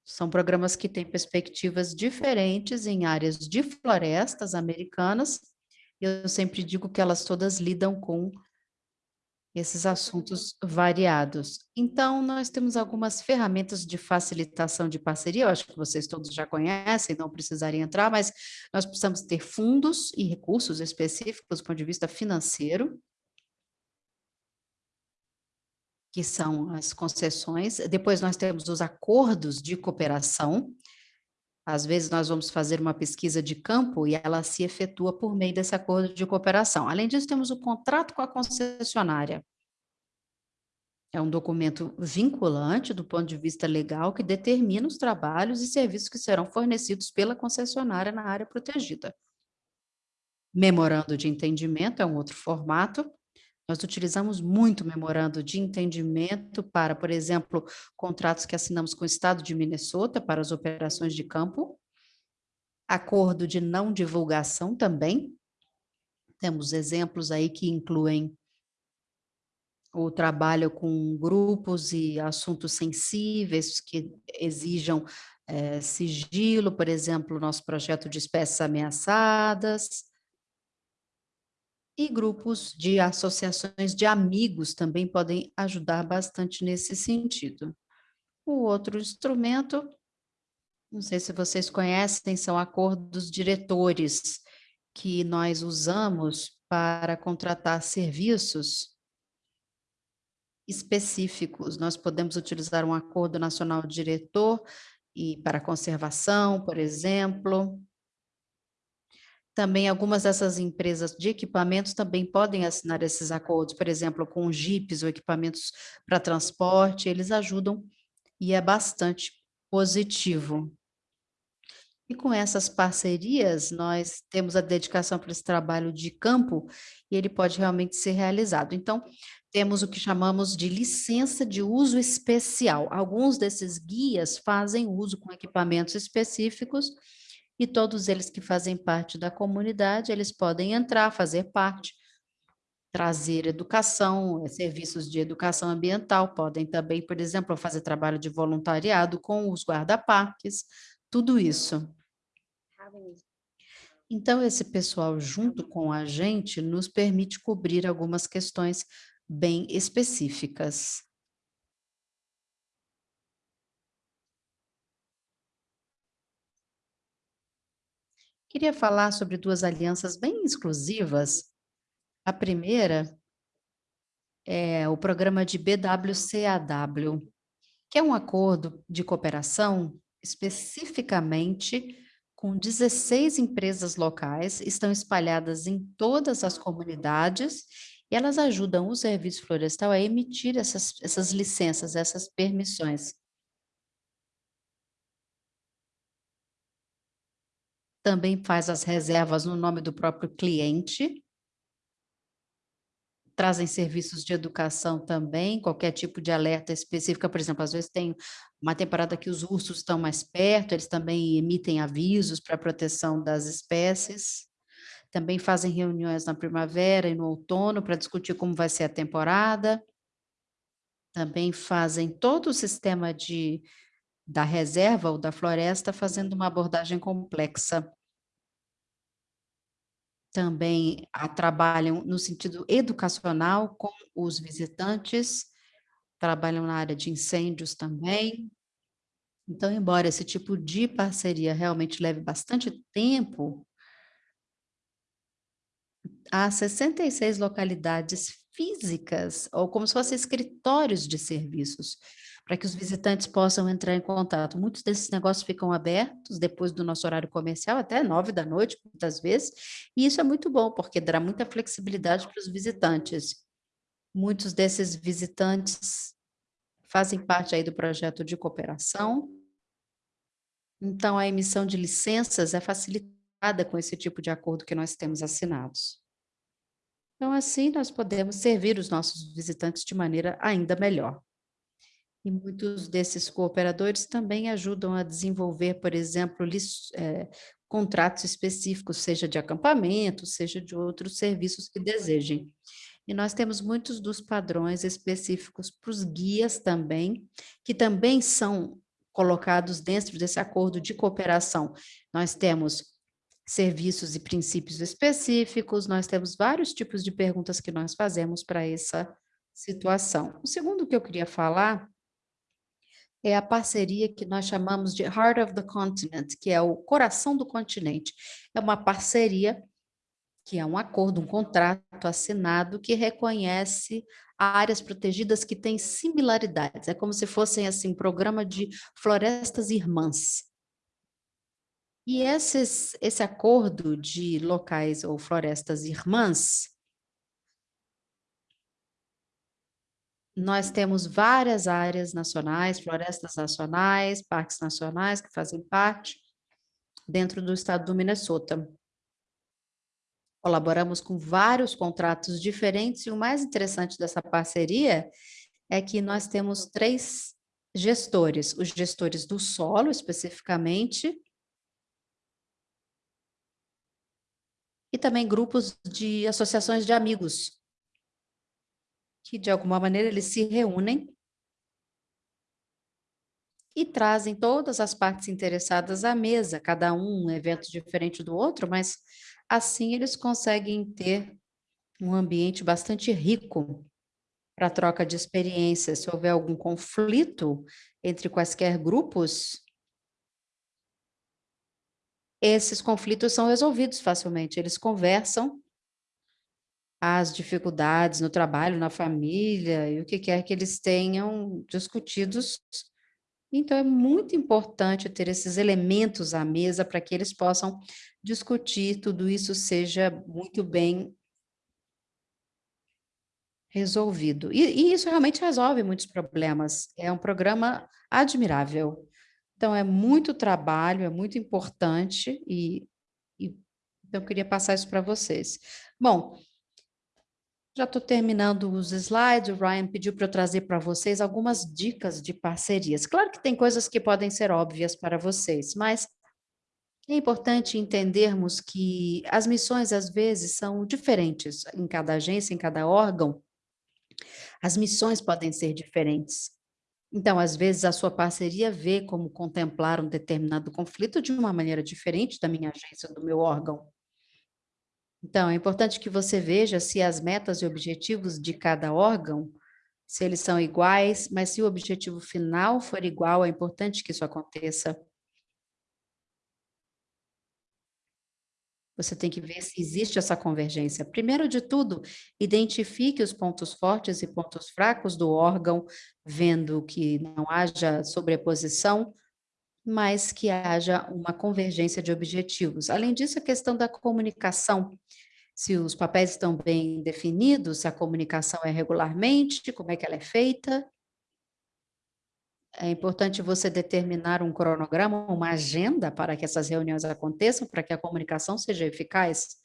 são programas que têm perspectivas diferentes em áreas de florestas americanas. Eu sempre digo que elas todas lidam com esses assuntos variados. Então, nós temos algumas ferramentas de facilitação de parceria, eu acho que vocês todos já conhecem, não precisarem entrar, mas nós precisamos ter fundos e recursos específicos do ponto de vista financeiro, que são as concessões. Depois nós temos os acordos de cooperação. Às vezes nós vamos fazer uma pesquisa de campo e ela se efetua por meio desse acordo de cooperação. Além disso, temos o contrato com a concessionária. É um documento vinculante do ponto de vista legal que determina os trabalhos e serviços que serão fornecidos pela concessionária na área protegida. Memorando de entendimento é um outro formato, nós utilizamos muito memorando de entendimento para, por exemplo, contratos que assinamos com o Estado de Minnesota para as operações de campo, acordo de não divulgação também. Temos exemplos aí que incluem o trabalho com grupos e assuntos sensíveis que exijam é, sigilo, por exemplo, nosso projeto de espécies ameaçadas, E grupos de associações de amigos também podem ajudar bastante nesse sentido. O outro instrumento, não sei se vocês conhecem, são acordos diretores, que nós usamos para contratar serviços específicos. Nós podemos utilizar um acordo nacional diretor e para conservação, por exemplo. Também algumas dessas empresas de equipamentos também podem assinar esses acordos, por exemplo, com jipes ou equipamentos para transporte, eles ajudam e é bastante positivo. E com essas parcerias, nós temos a dedicação para esse trabalho de campo e ele pode realmente ser realizado. Então, temos o que chamamos de licença de uso especial. Alguns desses guias fazem uso com equipamentos específicos e todos eles que fazem parte da comunidade, eles podem entrar, fazer parte, trazer educação, eh, serviços de educação ambiental, podem também, por exemplo, fazer trabalho de voluntariado com os guarda-parques, tudo isso. Então, esse pessoal, junto com a gente, nos permite cobrir algumas questões bem específicas. Queria falar sobre duas alianças bem exclusivas. A primeira é o programa de BWCAW, que é um acordo de cooperação especificamente com 16 empresas locais, estão espalhadas em todas as comunidades e elas ajudam o Serviço Florestal a emitir essas, essas licenças, essas permissões. Também faz as reservas no nome do próprio cliente. Trazem serviços de educação também, qualquer tipo de alerta específica, por exemplo, às vezes tem uma temporada que os ursos estão mais perto, eles também emitem avisos para proteção das espécies também fazem reuniões na primavera e no outono para discutir como vai ser a temporada. Também fazem todo o sistema de, da reserva ou da floresta, fazendo uma abordagem complexa. Também trabalham no sentido educacional com os visitantes, trabalham na área de incêndios também. Então, embora esse tipo de parceria realmente leve bastante tempo, há 66 localidades físicas, ou como se fossem escritórios de serviços, para que os visitantes possam entrar em contato. Muitos desses negócios ficam abertos depois do nosso horário comercial, até nove da noite, muitas vezes, e isso é muito bom, porque dá muita flexibilidade para os visitantes. Muitos desses visitantes fazem parte aí do projeto de cooperação, então a emissão de licenças é facilitada com esse tipo de acordo que nós temos assinados. Então, assim, nós podemos servir os nossos visitantes de maneira ainda melhor. E muitos desses cooperadores também ajudam a desenvolver, por exemplo, é, contratos específicos, seja de acampamento, seja de outros serviços que desejem. E nós temos muitos dos padrões específicos para os guias também, que também são colocados dentro desse acordo de cooperação. Nós temos serviços e princípios específicos, nós temos vários tipos de perguntas que nós fazemos para essa situação. O segundo que eu queria falar é a parceria que nós chamamos de Heart of the Continent, que é o coração do continente. É uma parceria que é um acordo, um contrato assinado que reconhece áreas protegidas que têm similaridades. É como se fossem assim um programa de florestas irmãs. E esses, esse acordo de locais ou florestas irmãs, nós temos várias áreas nacionais, florestas nacionais, parques nacionais que fazem parte dentro do estado do Minnesota. Colaboramos com vários contratos diferentes e o mais interessante dessa parceria é que nós temos três gestores, os gestores do solo especificamente, e também grupos de associações de amigos, que de alguma maneira eles se reúnem e trazem todas as partes interessadas à mesa, cada um um evento diferente do outro, mas assim eles conseguem ter um ambiente bastante rico para troca de experiências. Se houver algum conflito entre quaisquer grupos, esses conflitos são resolvidos facilmente, eles conversam as dificuldades no trabalho, na família, e o que quer que eles tenham discutidos. Então, é muito importante ter esses elementos à mesa para que eles possam discutir, tudo isso seja muito bem resolvido. E, e isso realmente resolve muitos problemas. É um programa admirável. Então, é muito trabalho, é muito importante e, e então, eu queria passar isso para vocês. Bom, já estou terminando os slides, o Ryan pediu para eu trazer para vocês algumas dicas de parcerias. Claro que tem coisas que podem ser óbvias para vocês, mas é importante entendermos que as missões, às vezes, são diferentes em cada agência, em cada órgão. As missões podem ser diferentes. Então, às vezes, a sua parceria vê como contemplar um determinado conflito de uma maneira diferente da minha agência, do meu órgão. Então, é importante que você veja se as metas e objetivos de cada órgão, se eles são iguais, mas se o objetivo final for igual, é importante que isso aconteça. Você tem que ver se existe essa convergência. Primeiro de tudo, identifique os pontos fortes e pontos fracos do órgão, vendo que não haja sobreposição, mas que haja uma convergência de objetivos. Além disso, a questão da comunicação, se os papéis estão bem definidos, se a comunicação é regularmente, como é que ela é feita. É importante você determinar um cronograma, uma agenda para que essas reuniões aconteçam, para que a comunicação seja eficaz.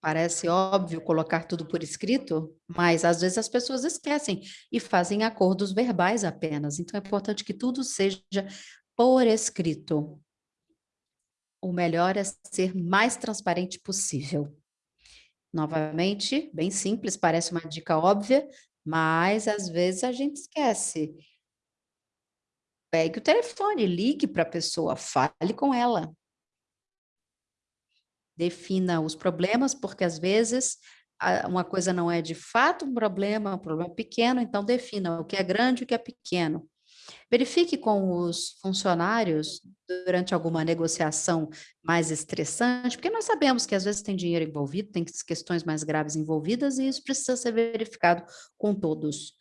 Parece óbvio colocar tudo por escrito, mas às vezes as pessoas esquecem e fazem acordos verbais apenas. Então é importante que tudo seja por escrito. O melhor é ser mais transparente possível. Novamente, bem simples, parece uma dica óbvia, mas às vezes a gente esquece. Pegue o telefone, ligue para a pessoa, fale com ela defina os problemas, porque às vezes uma coisa não é de fato um problema, um problema pequeno, então defina o que é grande e o que é pequeno. Verifique com os funcionários durante alguma negociação mais estressante, porque nós sabemos que às vezes tem dinheiro envolvido, tem questões mais graves envolvidas e isso precisa ser verificado com todos.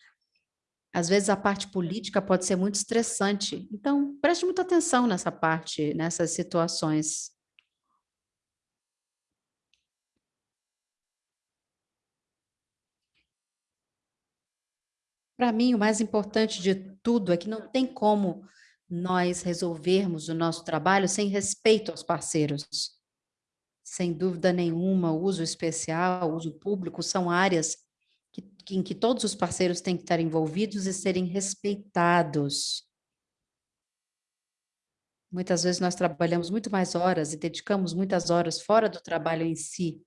Às vezes a parte política pode ser muito estressante, então preste muita atenção nessa parte, nessas situações. Para mim, o mais importante de tudo é que não tem como nós resolvermos o nosso trabalho sem respeito aos parceiros. Sem dúvida nenhuma, uso especial, uso público são áreas que, em que todos os parceiros têm que estar envolvidos e serem respeitados. Muitas vezes nós trabalhamos muito mais horas e dedicamos muitas horas fora do trabalho em si,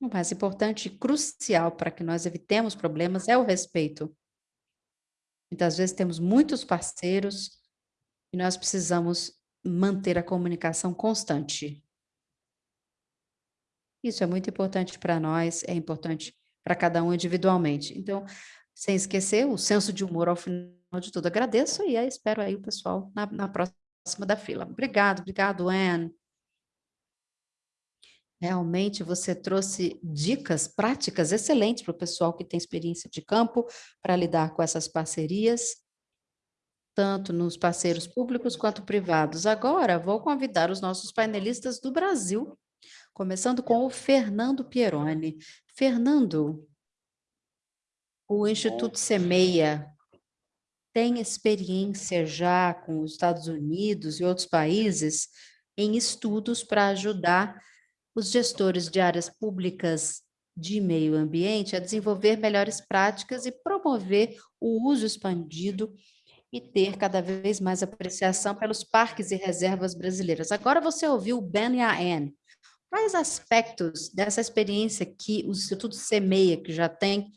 O mais importante e crucial para que nós evitemos problemas é o respeito. Muitas vezes temos muitos parceiros e nós precisamos manter a comunicação constante. Isso é muito importante para nós, é importante para cada um individualmente. Então, sem esquecer o senso de humor ao final de tudo. Agradeço e espero aí o pessoal na, na próxima da fila. Obrigado, obrigado, Anne. Realmente você trouxe dicas práticas excelentes para o pessoal que tem experiência de campo para lidar com essas parcerias, tanto nos parceiros públicos quanto privados. Agora vou convidar os nossos painelistas do Brasil, começando com o Fernando Pieroni. Fernando, o Instituto Semeia tem experiência já com os Estados Unidos e outros países em estudos para ajudar os gestores de áreas públicas de meio ambiente a desenvolver melhores práticas e promover o uso expandido e ter cada vez mais apreciação pelos parques e reservas brasileiras. Agora você ouviu o Ben e a Anne. Quais aspectos dessa experiência que o Instituto semeia, que já tem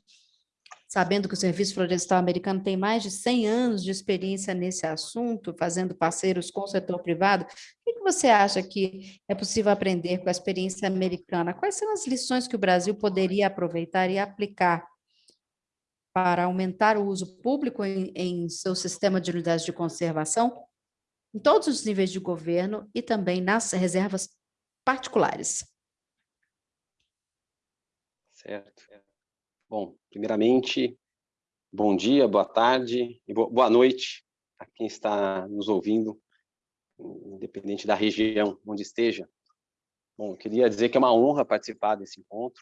sabendo que o Serviço Florestal Americano tem mais de 100 anos de experiência nesse assunto, fazendo parceiros com o setor privado, o que você acha que é possível aprender com a experiência americana? Quais são as lições que o Brasil poderia aproveitar e aplicar para aumentar o uso público em, em seu sistema de unidades de conservação, em todos os níveis de governo e também nas reservas particulares. Certo. Bom, primeiramente, bom dia, boa tarde e boa noite a quem está nos ouvindo, independente da região onde esteja. Bom, queria dizer que é uma honra participar desse encontro.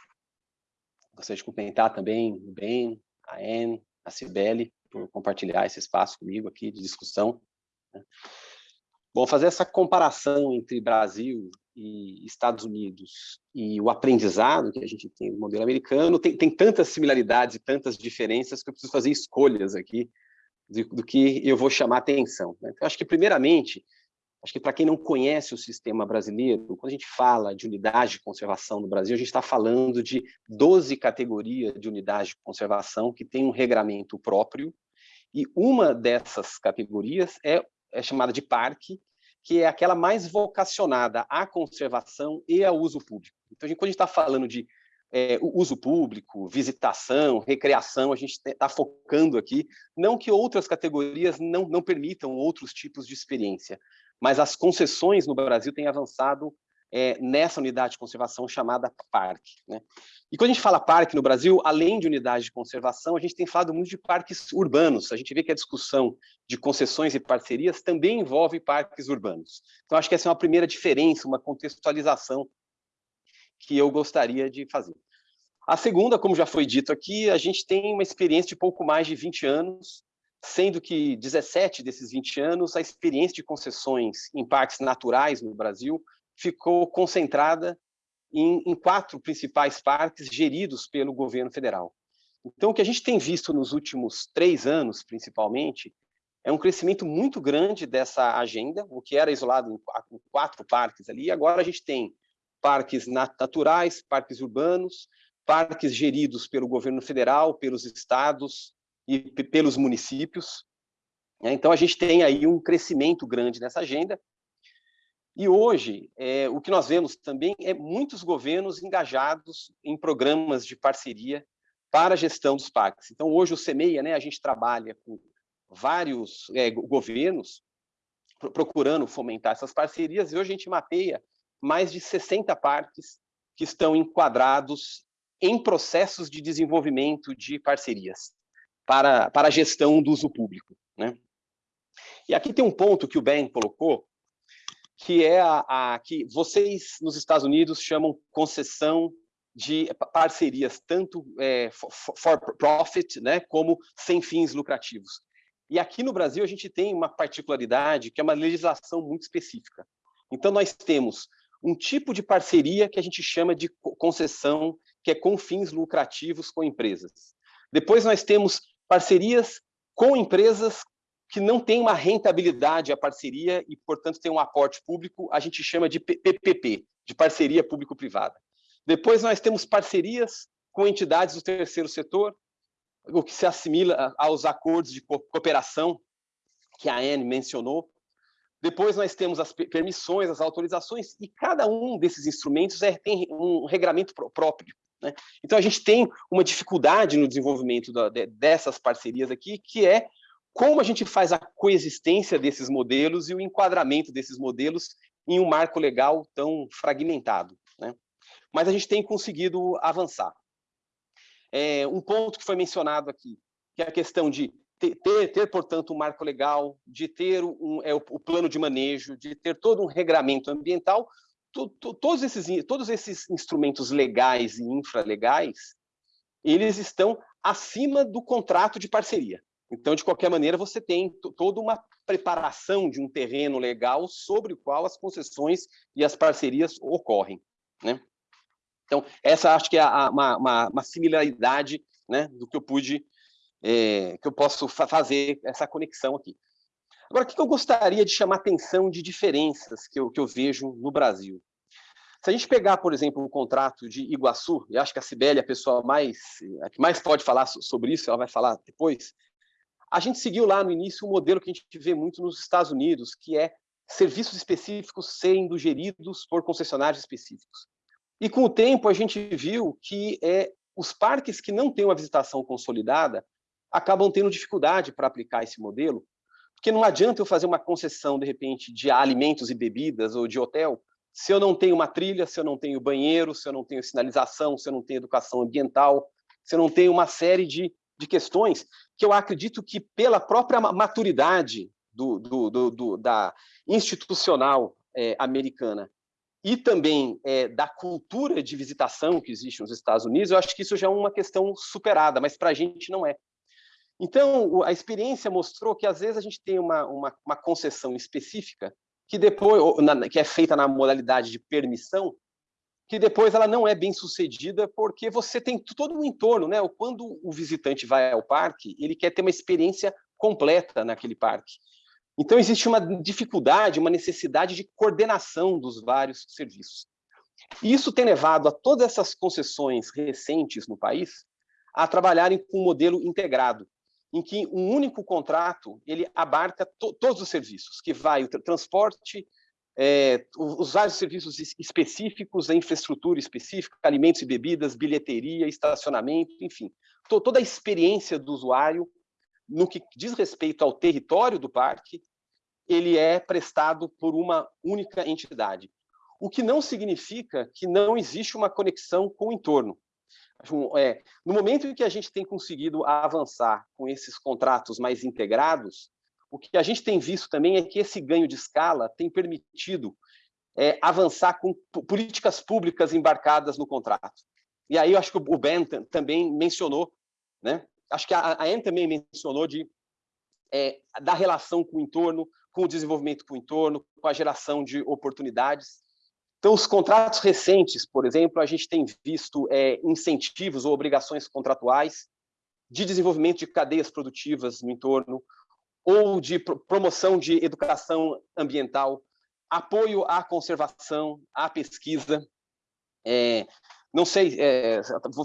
Gostaria de cumprimentar também o Ben, a Anne, a Cibele, por compartilhar esse espaço comigo aqui de discussão. Né. Bom, fazer essa comparação entre Brasil e Estados Unidos e o aprendizado que a gente tem no modelo americano tem, tem tantas similaridades e tantas diferenças que eu preciso fazer escolhas aqui do, do que eu vou chamar atenção. Né? Então, acho que, primeiramente, Acho que para quem não conhece o sistema brasileiro, quando a gente fala de unidade de conservação no Brasil, a gente está falando de 12 categorias de unidade de conservação que tem um regramento próprio, e uma dessas categorias é, é chamada de parque, que é aquela mais vocacionada à conservação e ao uso público. Então, a gente, quando a gente está falando de é, uso público, visitação, recreação, a gente está focando aqui, não que outras categorias não, não permitam outros tipos de experiência, mas as concessões no Brasil têm avançado é, nessa unidade de conservação chamada parque. Né? E quando a gente fala parque no Brasil, além de unidade de conservação, a gente tem falado muito de parques urbanos. A gente vê que a discussão de concessões e parcerias também envolve parques urbanos. Então, acho que essa é uma primeira diferença, uma contextualização que eu gostaria de fazer. A segunda, como já foi dito aqui, a gente tem uma experiência de pouco mais de 20 anos sendo que 17 desses 20 anos, a experiência de concessões em parques naturais no Brasil ficou concentrada em, em, quatro principais parques geridos pelo governo federal. Então, o que a gente tem visto nos últimos três anos, principalmente, é um crescimento muito grande dessa agenda, o que era isolado em quatro parques ali, agora a gente tem parques naturais, parques urbanos, parques geridos pelo governo federal, pelos estados, e pelos municípios. Né? Então, a gente tem aí um crescimento grande nessa agenda. E hoje, é, o que nós vemos também é muitos governos engajados em programas de parceria para a gestão dos parques. Então, hoje o CEMEIA, né, a gente trabalha com vários é, governos procurando fomentar essas parcerias, e hoje a gente mapeia mais de 60 parques que estão enquadrados em processos de desenvolvimento de parcerias para, para a gestão do uso público. Né? E aqui tem um ponto que o Ben colocou, que é a, a que vocês nos Estados Unidos chamam concessão de parcerias, tanto é, for profit, né, como sem fins lucrativos. E aqui no Brasil a gente tem uma particularidade que é uma legislação muito específica. Então nós temos um tipo de parceria que a gente chama de concessão, que é com fins lucrativos com empresas. Depois nós temos parcerias com empresas que não têm uma rentabilidade a parceria e, portanto, tem um aporte público, a gente chama de PPP, de parceria público-privada. Depois nós temos parcerias com entidades do terceiro setor, o que se assimila aos acordos de cooperação que a Anne mencionou. Depois nós temos as permissões, as autorizações, e cada um desses instrumentos é, tem um regramento próprio. Né? Então, a gente tem uma dificuldade no desenvolvimento da, de, dessas parcerias aqui, que é como a gente faz a coexistência desses modelos e o enquadramento desses modelos em um marco legal tão fragmentado. Né? Mas a gente tem conseguido avançar. É, um ponto que foi mencionado aqui, que é a questão de ter, ter, portanto, um marco legal, de ter um, é, o, o plano de manejo, de ter todo um regramento ambiental, todos esses, todos esses instrumentos legais e infralegais, eles estão acima do contrato de parceria. Então, de qualquer maneira, você tem toda uma preparação de um terreno legal sobre o qual as concessões e as parcerias ocorrem. Né? Então, essa acho que é a, uma, uma, uma, similaridade né, do que eu pude, é, que eu posso fa fazer essa conexão aqui. Agora, o que eu gostaria de chamar atenção de diferenças que eu, que eu vejo no Brasil? Se a gente pegar, por exemplo, o contrato de Iguaçu, e acho que a Cibele é a pessoa mais, a que mais pode falar sobre isso, ela vai falar depois, a gente seguiu lá no início um modelo que a gente vê muito nos Estados Unidos, que é serviços específicos sendo geridos por concessionários específicos. E com o tempo a gente viu que é, os parques que não têm uma visitação consolidada acabam tendo dificuldade para aplicar esse modelo, porque não adianta eu fazer uma concessão, de repente, de alimentos e bebidas ou de hotel, se eu não tenho uma trilha, se eu não tenho banheiro, se eu não tenho sinalização, se eu não tenho educação ambiental, se eu não tenho uma série de, de questões que eu acredito que pela própria maturidade do, do, do, do da institucional é, americana e também é, da cultura de visitação que existe nos Estados Unidos, eu acho que isso já é uma questão superada, mas para a gente não é. Então, a experiência mostrou que, às vezes, a gente tem uma, uma, uma concessão específica que depois que é feita na modalidade de permissão, que depois ela não é bem sucedida porque você tem todo um entorno, né? Quando o visitante vai ao parque, ele quer ter uma experiência completa naquele parque. Então existe uma dificuldade, uma necessidade de coordenação dos vários serviços. E isso tem levado a todas essas concessões recentes no país a trabalharem com um modelo integrado, em que um único contrato ele abarca to todos os serviços, que vai o transporte, é, os vários serviços específicos, a infraestrutura específica, alimentos e bebidas, bilheteria, estacionamento, enfim, to toda a experiência do usuário no que diz respeito ao território do parque, ele é prestado por uma única entidade. O que não significa que não existe uma conexão com o entorno. É, no momento em que a gente tem conseguido avançar com esses contratos mais integrados, o que a gente tem visto também é que esse ganho de escala tem permitido é, avançar com políticas públicas embarcadas no contrato. E aí eu acho que o Ben também mencionou, né? acho que a Anne também mencionou de, é, da relação com o entorno, com o desenvolvimento com o entorno, com a geração de oportunidades. Então, os contratos recentes, por exemplo, a gente tem visto é, incentivos ou obrigações contratuais de desenvolvimento de cadeias produtivas no entorno, ou de promoção de educação ambiental, apoio à conservação, à pesquisa. É, não sei, é,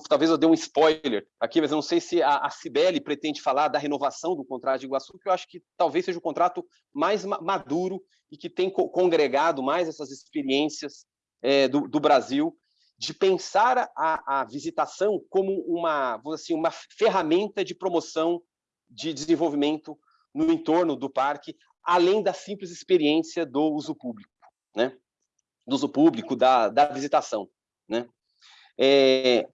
talvez eu dê um spoiler aqui, mas eu não sei se a, a Cibele pretende falar da renovação do contrato de Iguaçu, que eu acho que talvez seja o contrato mais maduro e que tem congregado mais essas experiências é, do, do, Brasil, de pensar a, a, visitação como uma, assim, uma ferramenta de promoção de desenvolvimento no entorno do parque, além da simples experiência do uso público, né? do uso público, da, da visitação. Né? É,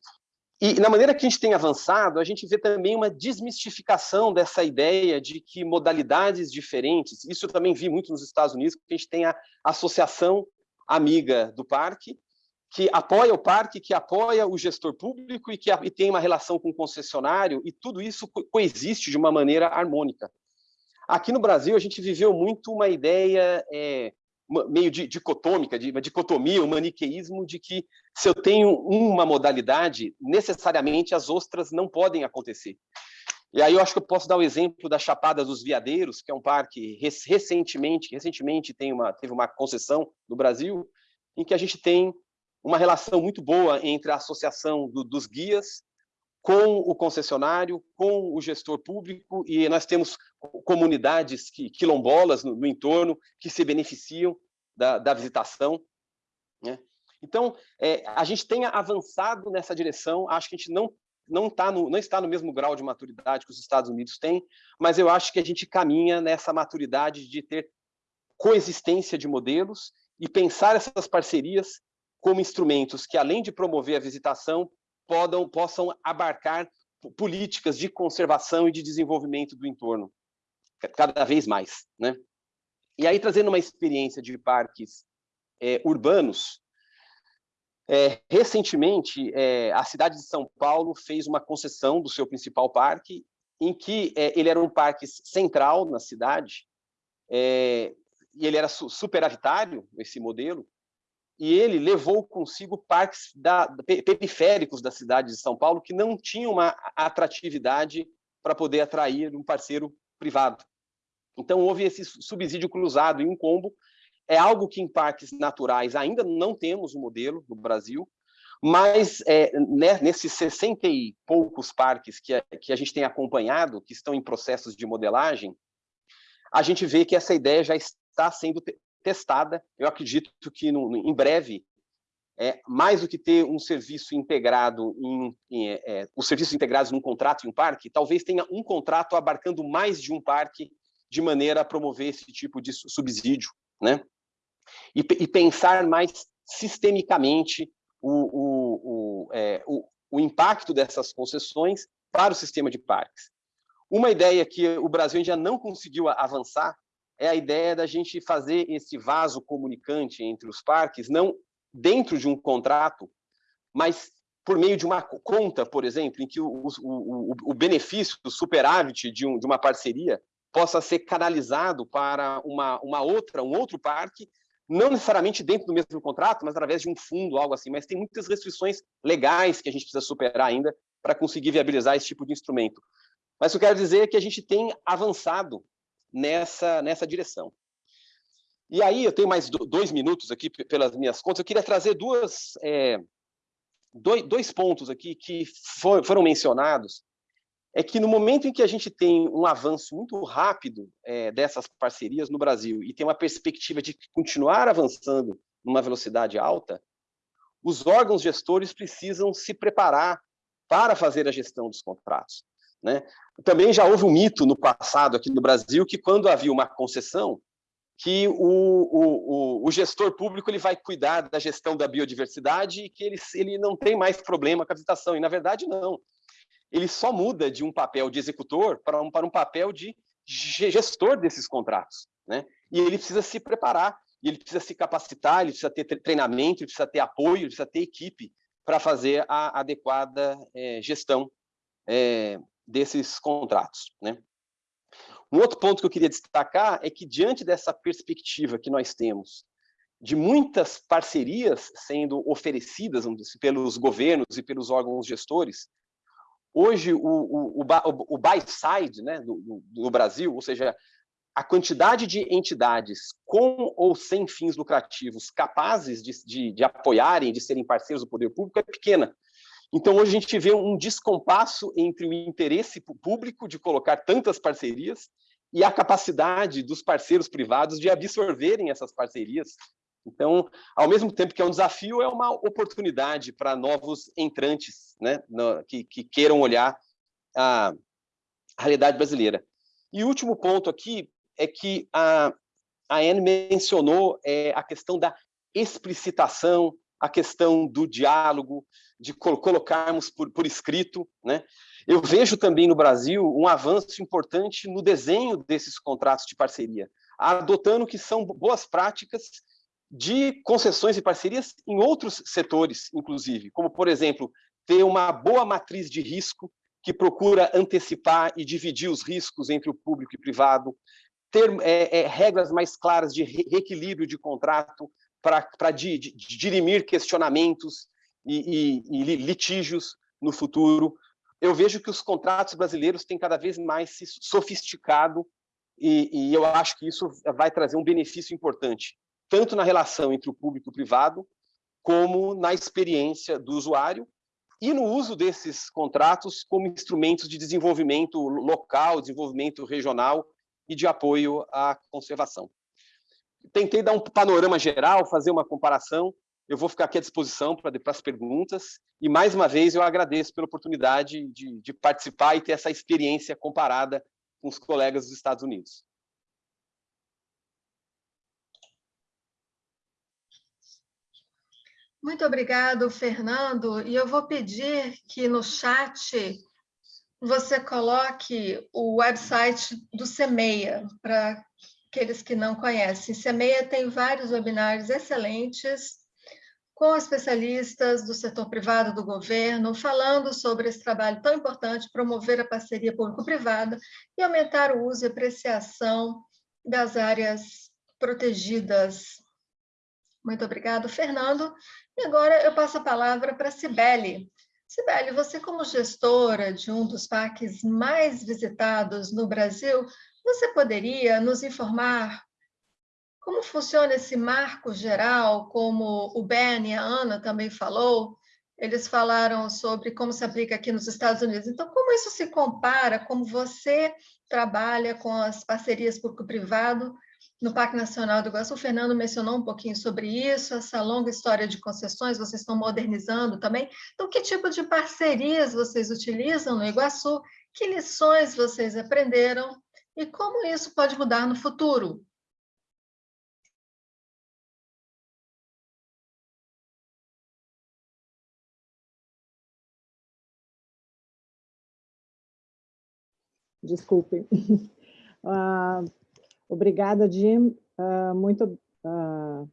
e na maneira que a gente tem avançado, a gente vê também uma desmistificação dessa ideia de que modalidades diferentes, isso eu também vi muito nos Estados Unidos, que a gente tem a associação amiga do parque, que apoia o parque, que apoia o gestor público e que e tem uma relação com o concessionário, e tudo isso coexiste de uma maneira harmônica. Aqui no Brasil, a gente viveu muito uma ideia é, meio dicotômica, de uma dicotomia, um maniqueísmo de que se eu tenho uma modalidade, necessariamente as ostras não podem acontecer. E aí eu acho que eu posso dar o exemplo da Chapada dos Veadeiros, que é um parque recentemente, recentemente tem uma, teve uma concessão no Brasil, em que a gente tem uma relação muito boa entre a associação do, dos guias com o concessionário, com o gestor público, e nós temos comunidades quilombolas no, no entorno que se beneficiam da, da visitação. Né? Então, é, a gente tem avançado nessa direção, acho que a gente não, não, tá no, não está no mesmo grau de maturidade que os Estados Unidos têm, mas eu acho que a gente caminha nessa maturidade de ter coexistência de modelos e pensar essas parcerias como instrumentos que, além de promover a visitação, podam, possam abarcar políticas de conservação e de desenvolvimento do entorno, cada vez mais. Né? E aí, trazendo uma experiência de parques é, urbanos, é, recentemente, é, a cidade de São Paulo fez uma concessão do seu principal parque, em que é, ele era um parque central na cidade, é, e ele era su superavitário, esse modelo, e ele levou consigo parques da, periféricos da cidade de São Paulo que não tinham uma atratividade para poder atrair um parceiro privado. Então, houve esse subsídio cruzado em um combo, é algo que em parques naturais ainda não temos um modelo no Brasil, mas é, né, nesses 60 e poucos parques que a, que a gente tem acompanhado, que estão em processos de modelagem, a gente vê que essa ideia já está sendo testada. Eu acredito que no, em breve, é, mais do que ter um serviço integrado, em, em é, é, os serviços integrados num contrato em um parque, talvez tenha um contrato abarcando mais de um parque de maneira a promover esse tipo de subsídio, né? E, e pensar mais sistemicamente o, o, o, é, o, o impacto dessas concessões para o sistema de parques. Uma ideia que o Brasil ainda não conseguiu avançar é a ideia da gente fazer esse vaso comunicante entre os parques, não dentro de um contrato, mas por meio de uma conta, por exemplo, em que o, o, o benefício, o superávit de, um, de uma parceria possa ser canalizado para uma, uma outra, um outro parque não necessariamente dentro do mesmo contrato, mas através de um fundo, algo assim, mas tem muitas restrições legais que a gente precisa superar ainda para conseguir viabilizar esse tipo de instrumento. Mas o que eu quero dizer é que a gente tem avançado nessa, nessa direção. E aí, eu tenho mais dois minutos aqui pelas minhas contas, eu queria trazer duas, é, dois, dois pontos aqui que for, foram mencionados é que no momento em que a gente tem um avanço muito rápido é, dessas parcerias no Brasil e tem uma perspectiva de continuar avançando numa velocidade alta, os órgãos gestores precisam se preparar para fazer a gestão dos contratos. Né? Também já houve um mito no passado aqui no Brasil que quando havia uma concessão, que o, o, o, gestor público ele vai cuidar da gestão da biodiversidade e que ele, ele não tem mais problema com a visitação. E, na verdade, não ele só muda de um papel de executor para um, para um papel de gestor desses contratos. Né? E ele precisa se preparar, ele precisa se capacitar, ele precisa ter treinamento, ele precisa ter apoio, ele precisa ter equipe para fazer a adequada é, gestão é, desses contratos. Né? Um outro ponto que eu queria destacar é que, diante dessa perspectiva que nós temos de muitas parcerias sendo oferecidas dizer, pelos governos e pelos órgãos gestores, Hoje, o, o, o, o buy side né, no, no Brasil, ou seja, a quantidade de entidades com ou sem fins lucrativos capazes de, de, de, apoiarem, de serem parceiros do poder público é pequena. Então, hoje a gente vê um descompasso entre o interesse público de colocar tantas parcerias e a capacidade dos parceiros privados de absorverem essas parcerias então, ao mesmo tempo que é um desafio, é uma oportunidade para novos entrantes né, no, que, que, queiram olhar a, a, realidade brasileira. E o último ponto aqui é que a, a Anne mencionou é, a questão da explicitação, a questão do diálogo, de colocarmos por, por escrito. Né? Eu vejo também no Brasil um avanço importante no desenho desses contratos de parceria, adotando que são boas práticas de concessões e parcerias em outros setores, inclusive, como, por exemplo, ter uma boa matriz de risco que procura antecipar e dividir os riscos entre o público e privado, ter é, é, regras mais claras de reequilíbrio de contrato para dirimir questionamentos e, e, e litígios no futuro. Eu vejo que os contratos brasileiros têm cada vez mais se sofisticado e, e eu acho que isso vai trazer um benefício importante tanto na relação entre o público e o privado, como na experiência do usuário e no uso desses contratos como instrumentos de desenvolvimento local, desenvolvimento regional e de apoio à conservação. Tentei dar um panorama geral, fazer uma comparação, eu vou ficar aqui à disposição para as perguntas, e mais uma vez eu agradeço pela oportunidade de, de participar e ter essa experiência comparada com os colegas dos Estados Unidos. Muito obrigado, Fernando. E eu vou pedir que no chat você coloque o website do CEMEIA, para aqueles que não conhecem. CEMEIA tem vários webinários excelentes com especialistas do setor privado do governo, falando sobre esse trabalho tão importante, promover a parceria público-privada e aumentar o uso e apreciação das áreas protegidas. Muito obrigado, Fernando. E agora eu passo a palavra para a Cibele. Cibele, você como gestora de um dos parques mais visitados no Brasil, você poderia nos informar como funciona esse marco geral, como o Ben e a Ana também falou, eles falaram sobre como se aplica aqui nos Estados Unidos. Então, como isso se compara, como você trabalha com as parcerias público-privado no Parque Nacional do Iguaçu? O Fernando mencionou um pouquinho sobre isso, essa longa história de concessões, vocês estão modernizando também. Então, que tipo de parcerias vocês utilizam no Iguaçu? Que lições vocês aprenderam? E como isso pode mudar no futuro? Desculpe. Uh, (laughs) obrigada, Jim. Uh, muito, uh,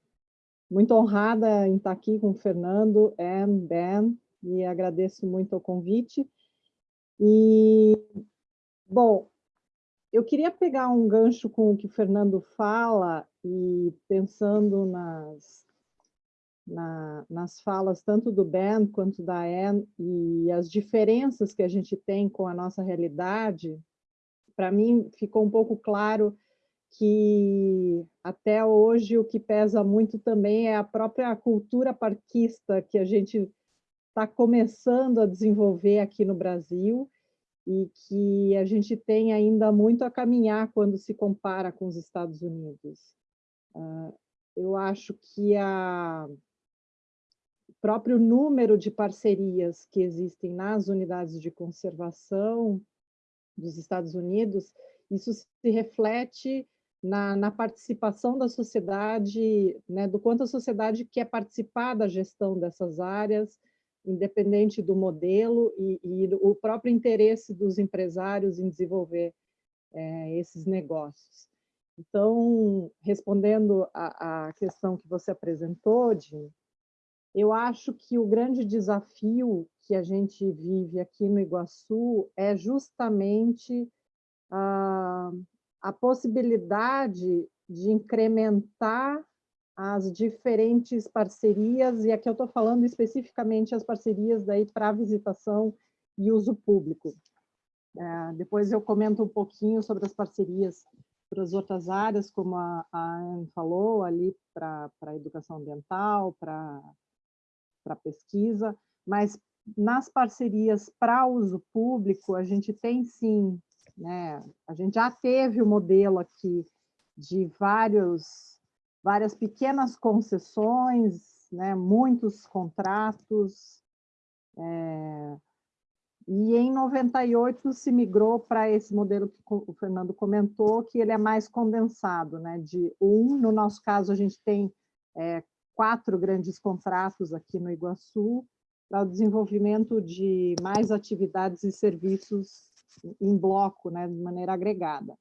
muito honrada em estar aqui com o Fernando, Anne, Ben, e agradeço muito o convite. E, bom, eu queria pegar um gancho com o que o Fernando fala e pensando nas, na, nas falas tanto do Ben quanto da Anne e as diferenças que a gente tem com a nossa realidade, para mim ficou um pouco claro que até hoje o que pesa muito também é a própria cultura parquista que a gente está começando a desenvolver aqui no Brasil e que a gente tem ainda muito a caminhar quando se compara com os Estados Unidos. Uh, eu acho que a, o próprio número de parcerias que existem nas unidades de conservação dos Estados Unidos, isso se reflete na, na, participação da sociedade, né, do quanto a sociedade quer participar da gestão dessas áreas, independente do modelo e, e o próprio interesse dos empresários em desenvolver é, esses negócios. Então, respondendo à questão que você apresentou, Jim, eu acho que o grande desafio que a gente vive aqui no Iguaçu é justamente a, a possibilidade de incrementar as diferentes parcerias, e aqui eu estou falando especificamente as parcerias para visitação e uso público. É, depois eu comento um pouquinho sobre as parcerias para as outras áreas, como a, a Anne falou, ali para a educação ambiental, para para pesquisa, mas nas parcerias para uso público, a gente tem sim, né, a gente já teve o modelo aqui de vários, várias pequenas concessões, né, muitos contratos, é, e em 98 se migrou para esse modelo que o Fernando comentou, que ele é mais condensado, né, de um, no nosso caso a gente tem é, quatro grandes contratos aqui no Iguaçu para o desenvolvimento de mais atividades e serviços em bloco, né, de maneira agregada.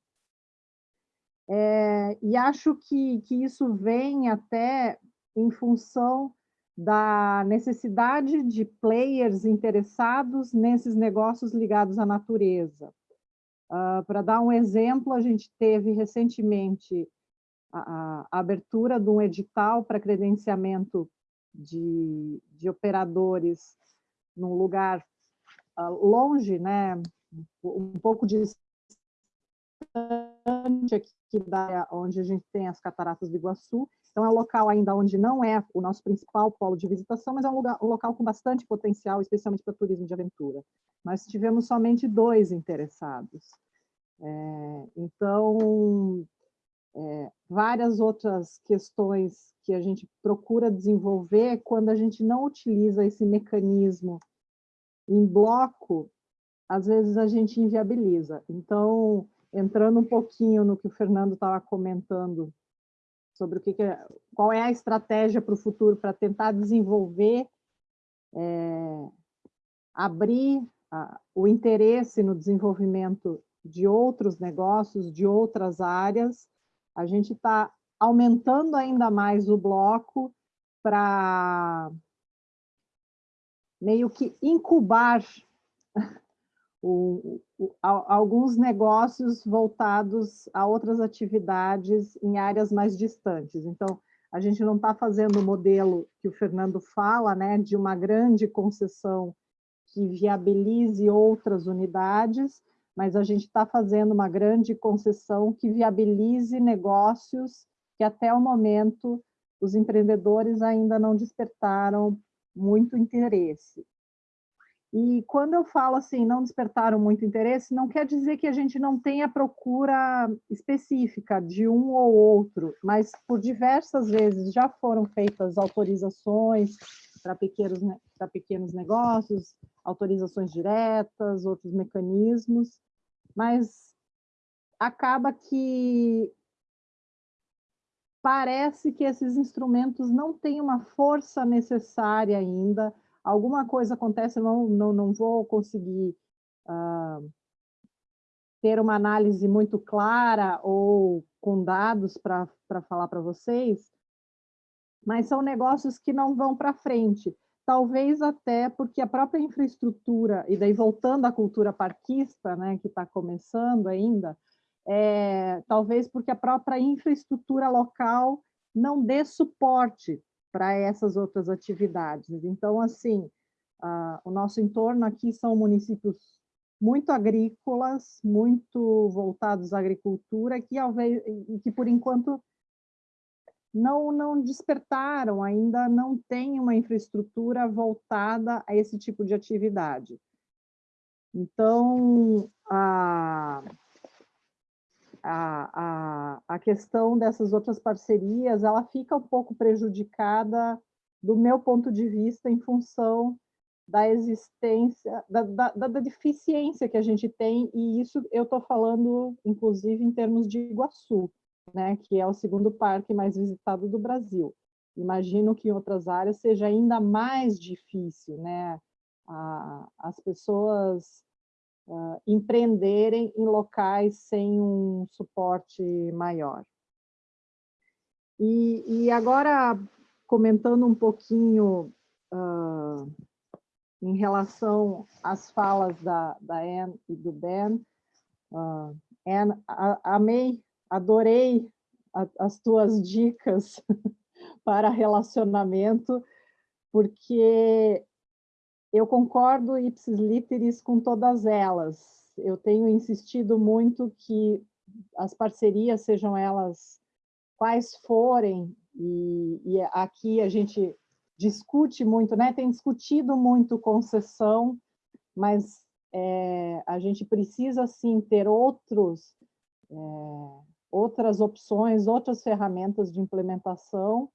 É, e acho que, que isso vem até em função da necessidade de players interessados nesses negócios ligados à natureza. Uh, Para dar um exemplo, a gente teve recentemente a, a abertura de um edital para credenciamento de, de operadores num lugar uh, longe, né, um pouco distante aqui da onde a gente tem as cataratas do Iguaçu. Então é um local ainda onde não é o nosso principal polo de visitação, mas é um, lugar, um local com bastante potencial, especialmente para turismo de aventura. Nós tivemos somente dois interessados. É, então, é, várias outras questões que a gente procura desenvolver quando a gente não utiliza esse mecanismo em bloco, às vezes a gente inviabiliza. Então, entrando um pouquinho no que o Fernando estava comentando sobre o que, que é, qual é a estratégia para o futuro para tentar desenvolver, é, abrir a, o interesse no desenvolvimento de outros negócios, de outras áreas, a gente está aumentando ainda mais o bloco para meio que incubar o, o, alguns negócios voltados a outras atividades em áreas mais distantes. Então, a gente não está fazendo o modelo que o Fernando fala, né, de uma grande concessão que viabilize outras unidades, mas a gente está fazendo uma grande concessão que viabilize negócios que até o momento os empreendedores ainda não despertaram muito interesse. E quando eu falo assim, não despertaram muito interesse, não quer dizer que a gente não tenha procura específica de um ou outro, mas por diversas vezes já foram feitas autorizações para pequenos, pequenos negócios, autorizações diretas, outros mecanismos, mas acaba que parece que esses instrumentos não têm uma força necessária ainda alguma coisa acontece, eu não, não, não vou conseguir uh, ter uma análise muito clara ou com dados para falar para vocês, mas são negócios que não vão para frente. Talvez até porque a própria infraestrutura, e daí voltando à cultura parquista, né, que está começando ainda, é, talvez porque a própria infraestrutura local não dê suporte para essas outras atividades. Então, assim, uh, o nosso entorno aqui são municípios muito agrícolas, muito voltados à agricultura, que, que por enquanto não, não despertaram, ainda não tem uma infraestrutura voltada a esse tipo de atividade. Então, a, a, a, a questão dessas outras parcerias, ela fica um pouco prejudicada do meu ponto de vista em função da existência, da, da, da deficiência que a gente tem, e isso eu estou falando, inclusive, em termos de Iguaçu, né, que é o segundo parque mais visitado do Brasil. Imagino que em outras áreas seja ainda mais difícil, né? A, as pessoas uh, empreenderem em locais sem um suporte maior. E, e agora, comentando um pouquinho uh, em relação às falas da, da Anne e do Ben, uh, Anne, a, amei, adorei a, as tuas dicas (laughs) para relacionamento, porque eu concordo ipsis literis com todas elas. Eu tenho insistido muito que as parcerias, sejam elas quais forem, e, e aqui a gente discute muito, né? tem discutido muito concessão, mas é, a gente precisa sim ter outros, é, outras opções, outras ferramentas de implementação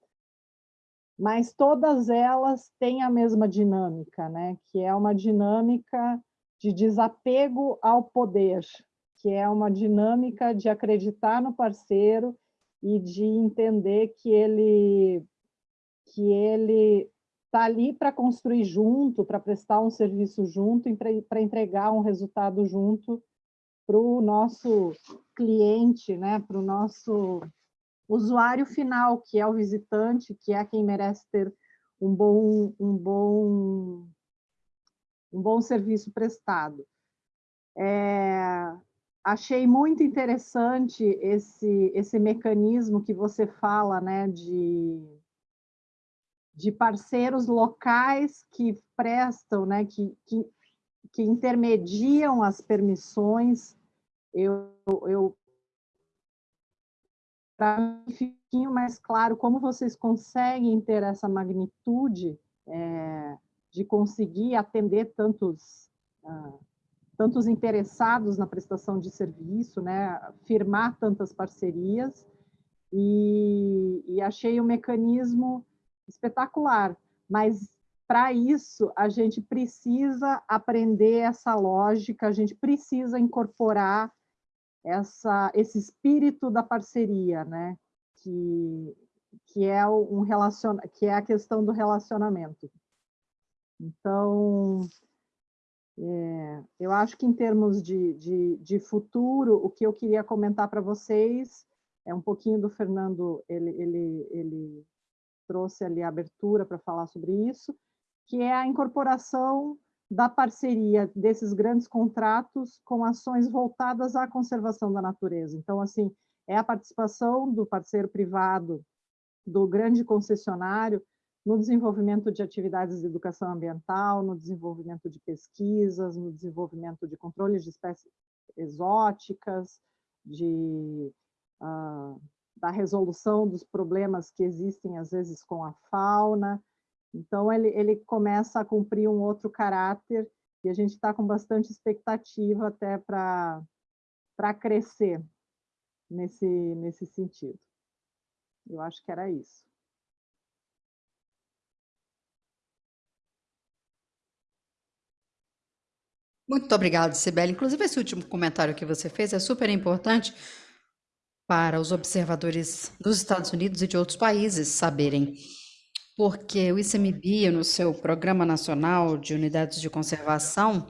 mas todas elas têm a mesma dinâmica, né? que é uma dinâmica de desapego ao poder, que é uma dinâmica de acreditar no parceiro e de entender que ele que ele está ali para construir junto, para prestar um serviço junto e para entregar um resultado junto para o nosso cliente, né? para o nosso usuário final, que é o visitante, que é quem merece ter um bom, um bom, um bom serviço prestado. É, achei muito interessante esse, esse mecanismo que você fala, né, de, de parceiros locais que prestam, né, que, que, que intermediam as permissões. Eu, eu para mim fique mais claro como vocês conseguem ter essa magnitude é, de conseguir atender tantos, uh, tantos interessados na prestação de serviço, né, firmar tantas parcerias, e, e achei o um mecanismo espetacular, mas para isso a gente precisa aprender essa lógica, a gente precisa incorporar essa, esse espírito da parceria, né? Que, que é um relacion, que é a questão do relacionamento. Então, é, eu acho que em termos de, de, de, futuro, o que eu queria comentar para vocês é um pouquinho do Fernando, ele, ele, ele trouxe ali a abertura para falar sobre isso, que é a incorporação da parceria desses grandes contratos com ações voltadas à conservação da natureza. Então, assim, é a participação do parceiro privado, do grande concessionário, no desenvolvimento de atividades de educação ambiental, no desenvolvimento de pesquisas, no desenvolvimento de controles de espécies exóticas, de, uh, da resolução dos problemas que existem, às vezes, com a fauna. Então, ele, ele começa a cumprir um outro caráter e a gente está com bastante expectativa até para crescer nesse, nesse sentido. Eu acho que era isso. Muito obrigada, Sibeli. Inclusive, esse último comentário que você fez é super importante para os observadores dos Estados Unidos e de outros países saberem. Porque o ICMBio, no seu Programa Nacional de Unidades de Conservação,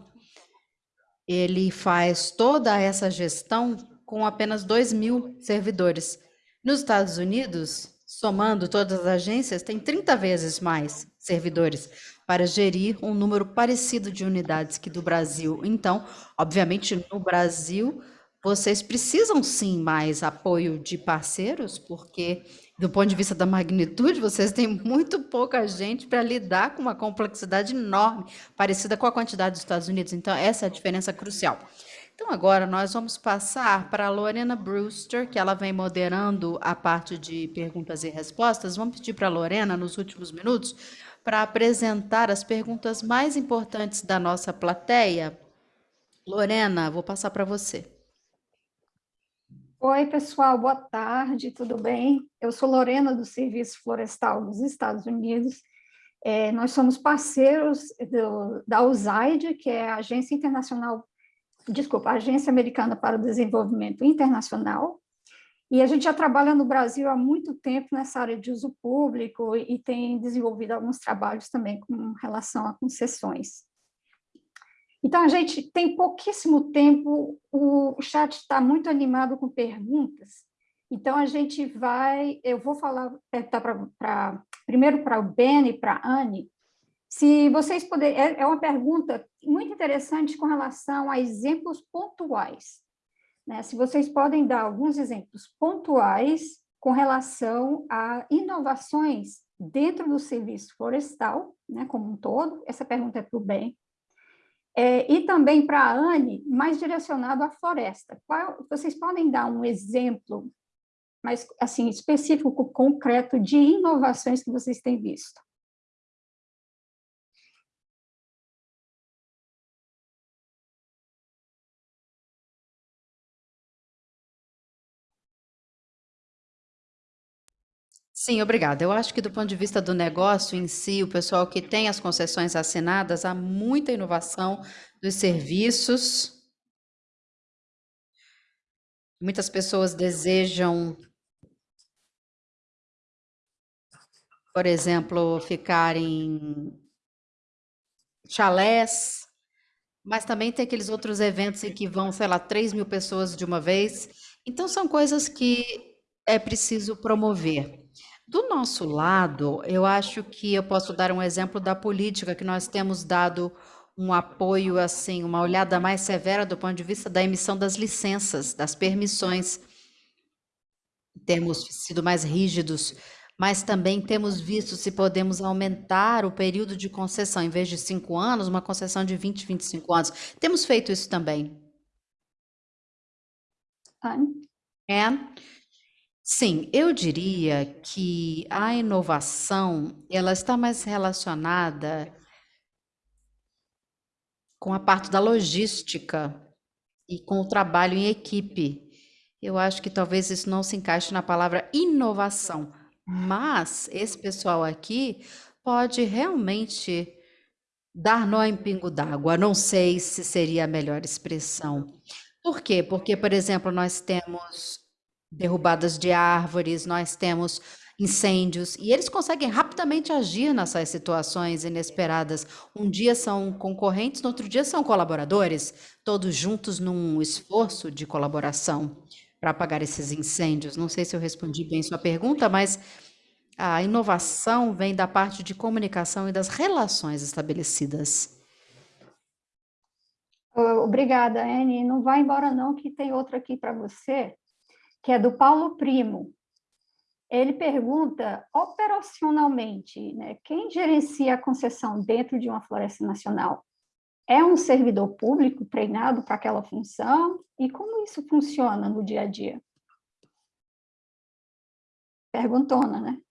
ele faz toda essa gestão com apenas 2 mil servidores. Nos Estados Unidos, somando todas as agências, tem 30 vezes mais servidores para gerir um número parecido de unidades que do Brasil. Então, obviamente, no Brasil, vocês precisam sim mais apoio de parceiros, porque do ponto de vista da magnitude, vocês têm muito pouca gente para lidar com uma complexidade enorme, parecida com a quantidade dos Estados Unidos. Então, essa é a diferença crucial. Então, agora nós vamos passar para a Lorena Brewster, que ela vem moderando a parte de perguntas e respostas. Vamos pedir para a Lorena, nos últimos minutos, para apresentar as perguntas mais importantes da nossa plateia. Lorena, vou passar para você. Oi, pessoal, boa tarde, tudo bem? Eu sou Lorena, do Serviço Florestal dos Estados Unidos. É, nós somos parceiros do, da USAID, que é a Agência Internacional, desculpa, Agência Americana para o Desenvolvimento Internacional, e a gente já trabalha no Brasil há muito tempo nessa área de uso público e tem desenvolvido alguns trabalhos também com relação a concessões. Então, a gente tem pouquíssimo tempo, o chat está muito animado com perguntas, então a gente vai, eu vou falar, perguntar pra, pra, primeiro para o Ben e para a Anne, se vocês puderem, é, é uma pergunta muito interessante com relação a exemplos pontuais. Né? Se vocês podem dar alguns exemplos pontuais com relação a inovações dentro do serviço florestal, né, como um todo, essa pergunta é para o Ben, é, e também para a Anne, mais direcionado à floresta. Qual, vocês podem dar um exemplo mais assim específico, concreto, de inovações que vocês têm visto? Sim, obrigada. Eu acho que do ponto de vista do negócio em si, o pessoal que tem as concessões assinadas, há muita inovação dos serviços. Muitas pessoas desejam, por exemplo, ficar em chalés, mas também tem aqueles outros eventos em que vão, sei lá, 3 mil pessoas de uma vez. Então, são coisas que é preciso promover. Do nosso lado, eu acho que eu posso dar um exemplo da política que nós temos dado um apoio, assim, uma olhada mais severa do ponto de vista da emissão das licenças, das permissões. Temos sido mais rígidos, mas também temos visto se podemos aumentar o período de concessão, em vez de cinco anos, uma concessão de 20, 25 anos. Temos feito isso também. Anne? Anne? Sim, eu diria que a inovação, ela está mais relacionada com a parte da logística e com o trabalho em equipe. Eu acho que talvez isso não se encaixe na palavra inovação, mas esse pessoal aqui pode realmente dar nó em pingo d'água. Não sei se seria a melhor expressão. Por quê? Porque, por exemplo, nós temos derrubadas de árvores, nós temos incêndios, e eles conseguem rapidamente agir nessas situações inesperadas. Um dia são concorrentes, no outro dia são colaboradores, todos juntos num esforço de colaboração para apagar esses incêndios. Não sei se eu respondi bem sua pergunta, mas a inovação vem da parte de comunicação e das relações estabelecidas. Obrigada, Anne. Não vai embora não, que tem outra aqui para você que é do Paulo Primo. Ele pergunta, operacionalmente, né, quem gerencia a concessão dentro de uma floresta nacional? É um servidor público treinado para aquela função? E como isso funciona no dia a dia? perguntona, né?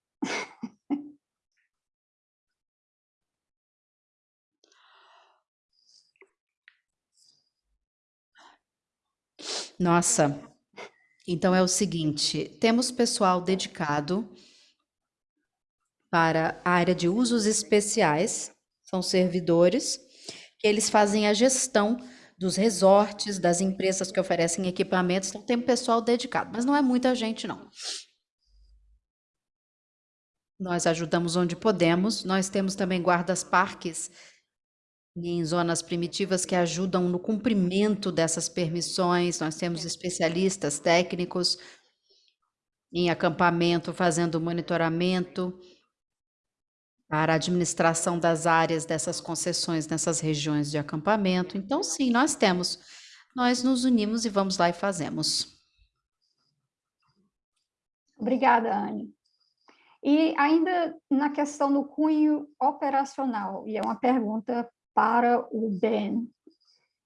Nossa, então é o seguinte, temos pessoal dedicado para a área de usos especiais, são servidores, que eles fazem a gestão dos resorts, das empresas que oferecem equipamentos, então tem pessoal dedicado, mas não é muita gente não. Nós ajudamos onde podemos, nós temos também guardas-parques em zonas primitivas que ajudam no cumprimento dessas permissões. Nós temos especialistas técnicos em acampamento fazendo monitoramento para a administração das áreas dessas concessões nessas regiões de acampamento. Então, sim, nós temos. Nós nos unimos e vamos lá e fazemos. Obrigada, Anne. E ainda na questão do cunho operacional, e é uma pergunta para o BEN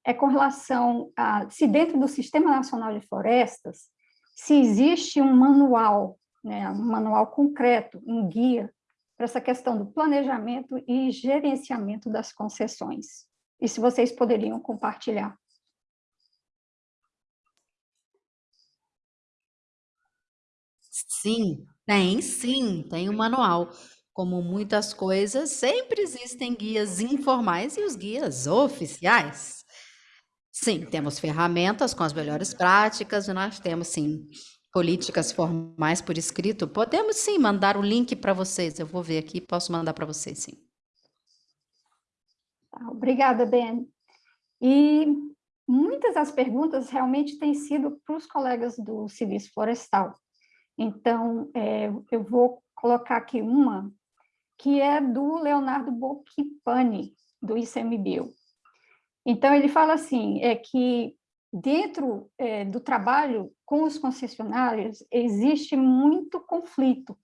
é com relação a se dentro do Sistema Nacional de Florestas, se existe um manual, né, um manual concreto, um guia para essa questão do planejamento e gerenciamento das concessões. E se vocês poderiam compartilhar. Sim, tem sim, tem um manual. Como muitas coisas, sempre existem guias informais e os guias oficiais. Sim, temos ferramentas com as melhores práticas, e nós temos, sim, políticas formais por escrito. Podemos, sim, mandar o link para vocês. Eu vou ver aqui, posso mandar para vocês, sim. Tá, obrigada, Ben. E muitas das perguntas realmente têm sido para os colegas do Serviço Florestal. Então, é, eu vou colocar aqui uma que é do Leonardo Bocchipani, do ICMBio. Então, ele fala assim, é que dentro é, do trabalho com os concessionários existe muito conflito,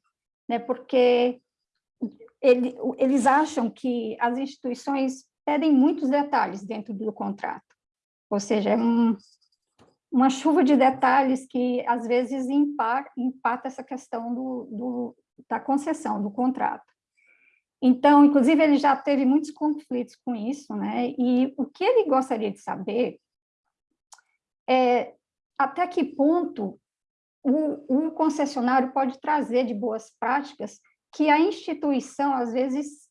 né, porque ele, eles acham que as instituições pedem muitos detalhes dentro do contrato, ou seja, é um, uma chuva de detalhes que às vezes impacta, impacta essa questão do, do, da concessão, do contrato. Então, inclusive, ele já teve muitos conflitos com isso, né? E o que ele gostaria de saber é até que ponto o, o concessionário pode trazer de boas práticas que a instituição, às vezes,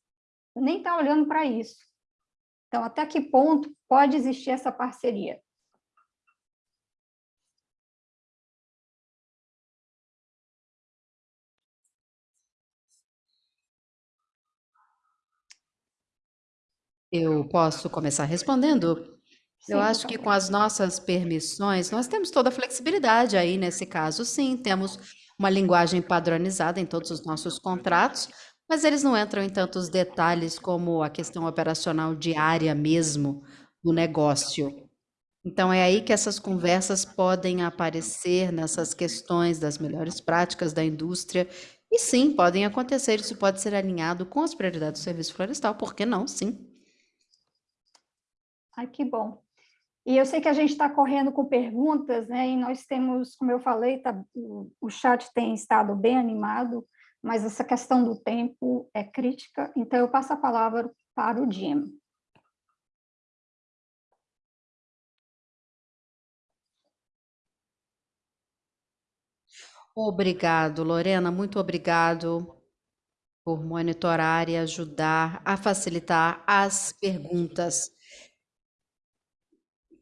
nem está olhando para isso. Então, até que ponto pode existir essa parceria? Eu posso começar respondendo? Eu acho que com as nossas permissões, nós temos toda a flexibilidade aí nesse caso, sim, temos uma linguagem padronizada em todos os nossos contratos, mas eles não entram em tantos detalhes como a questão operacional diária mesmo do negócio. Então é aí que essas conversas podem aparecer nessas questões das melhores práticas da indústria, e sim, podem acontecer, isso pode ser alinhado com as prioridades do serviço florestal, por que não? Sim. Ai, que bom. E eu sei que a gente está correndo com perguntas, né? E nós temos, como eu falei, tá, o chat tem estado bem animado, mas essa questão do tempo é crítica, então eu passo a palavra para o Jim. Obrigado, Lorena, muito obrigado por monitorar e ajudar a facilitar as perguntas.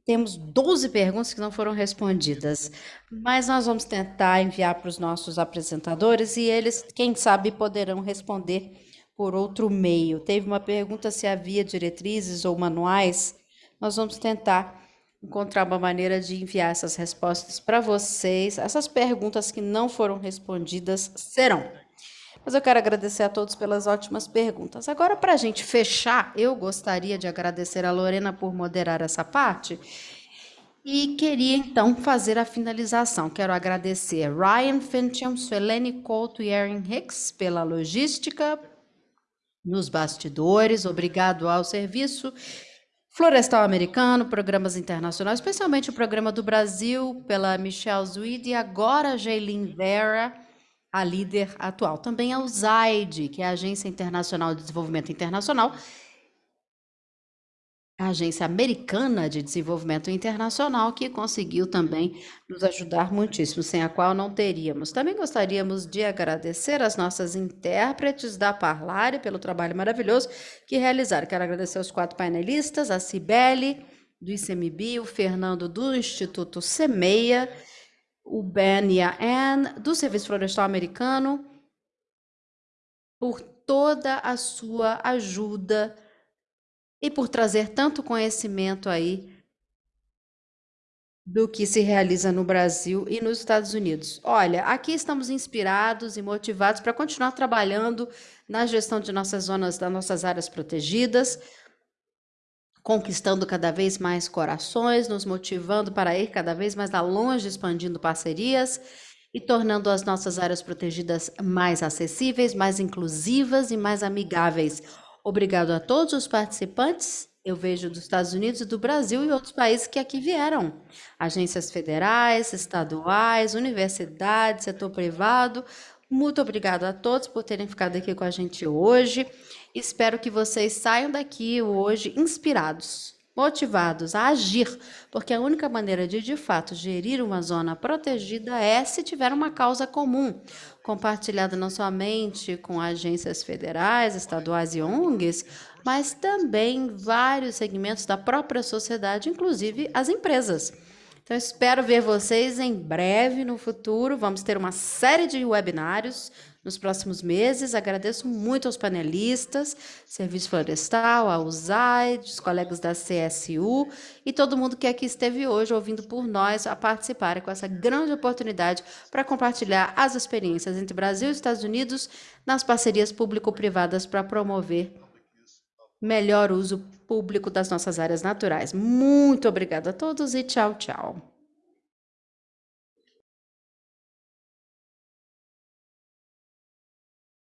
Temos 12 perguntas que não foram respondidas, mas nós vamos tentar enviar para os nossos apresentadores e eles, quem sabe, poderão responder por outro meio. Teve uma pergunta se havia diretrizes ou manuais. Nós vamos tentar encontrar uma maneira de enviar essas respostas para vocês. Essas perguntas que não foram respondidas serão. Mas eu quero agradecer a todos pelas ótimas perguntas. Agora, para a gente fechar, eu gostaria de agradecer a Lorena por moderar essa parte. E queria, então, fazer a finalização. Quero agradecer Ryan Fincham, Suelene Couto e Erin Hicks pela logística nos bastidores. Obrigado ao serviço Florestal Americano, programas internacionais, especialmente o programa do Brasil, pela Michelle Zuid e agora Jaylin Vera a líder atual. Também a USAID, que é a Agência Internacional de Desenvolvimento Internacional, a Agência Americana de Desenvolvimento Internacional, que conseguiu também nos ajudar muitíssimo, sem a qual não teríamos. Também gostaríamos de agradecer as nossas intérpretes da Parlare pelo trabalho maravilhoso que realizaram. Quero agradecer aos quatro painelistas, a Cibele, do ICMB, o Fernando, do Instituto Semeia, o Ben e a Anne, do Serviço Florestal Americano, por toda a sua ajuda e por trazer tanto conhecimento aí do que se realiza no Brasil e nos Estados Unidos. Olha, aqui estamos inspirados e motivados para continuar trabalhando na gestão de nossas zonas, das nossas áreas protegidas, conquistando cada vez mais corações, nos motivando para ir cada vez mais longe, expandindo parcerias e tornando as nossas áreas protegidas mais acessíveis, mais inclusivas e mais amigáveis. Obrigado a todos os participantes. Eu vejo dos Estados Unidos do Brasil e outros países que aqui vieram. Agências federais, estaduais, universidades, setor privado. Muito obrigado a todos por terem ficado aqui com a gente hoje. Espero que vocês saiam daqui hoje inspirados, motivados a agir, porque a única maneira de, de fato, gerir uma zona protegida é se tiver uma causa comum, compartilhada não somente com agências federais, estaduais e ONGs, mas também vários segmentos da própria sociedade, inclusive as empresas. Então, espero ver vocês em breve no futuro. Vamos ter uma série de webinários nos próximos meses. Agradeço muito aos panelistas, Serviço Florestal, a USAID, os colegas da CSU e todo mundo que aqui esteve hoje ouvindo por nós a participar com essa grande oportunidade para compartilhar as experiências entre Brasil e Estados Unidos nas parcerias público-privadas para promover melhor uso público das nossas áreas naturais. Muito obrigada a todos e tchau, tchau.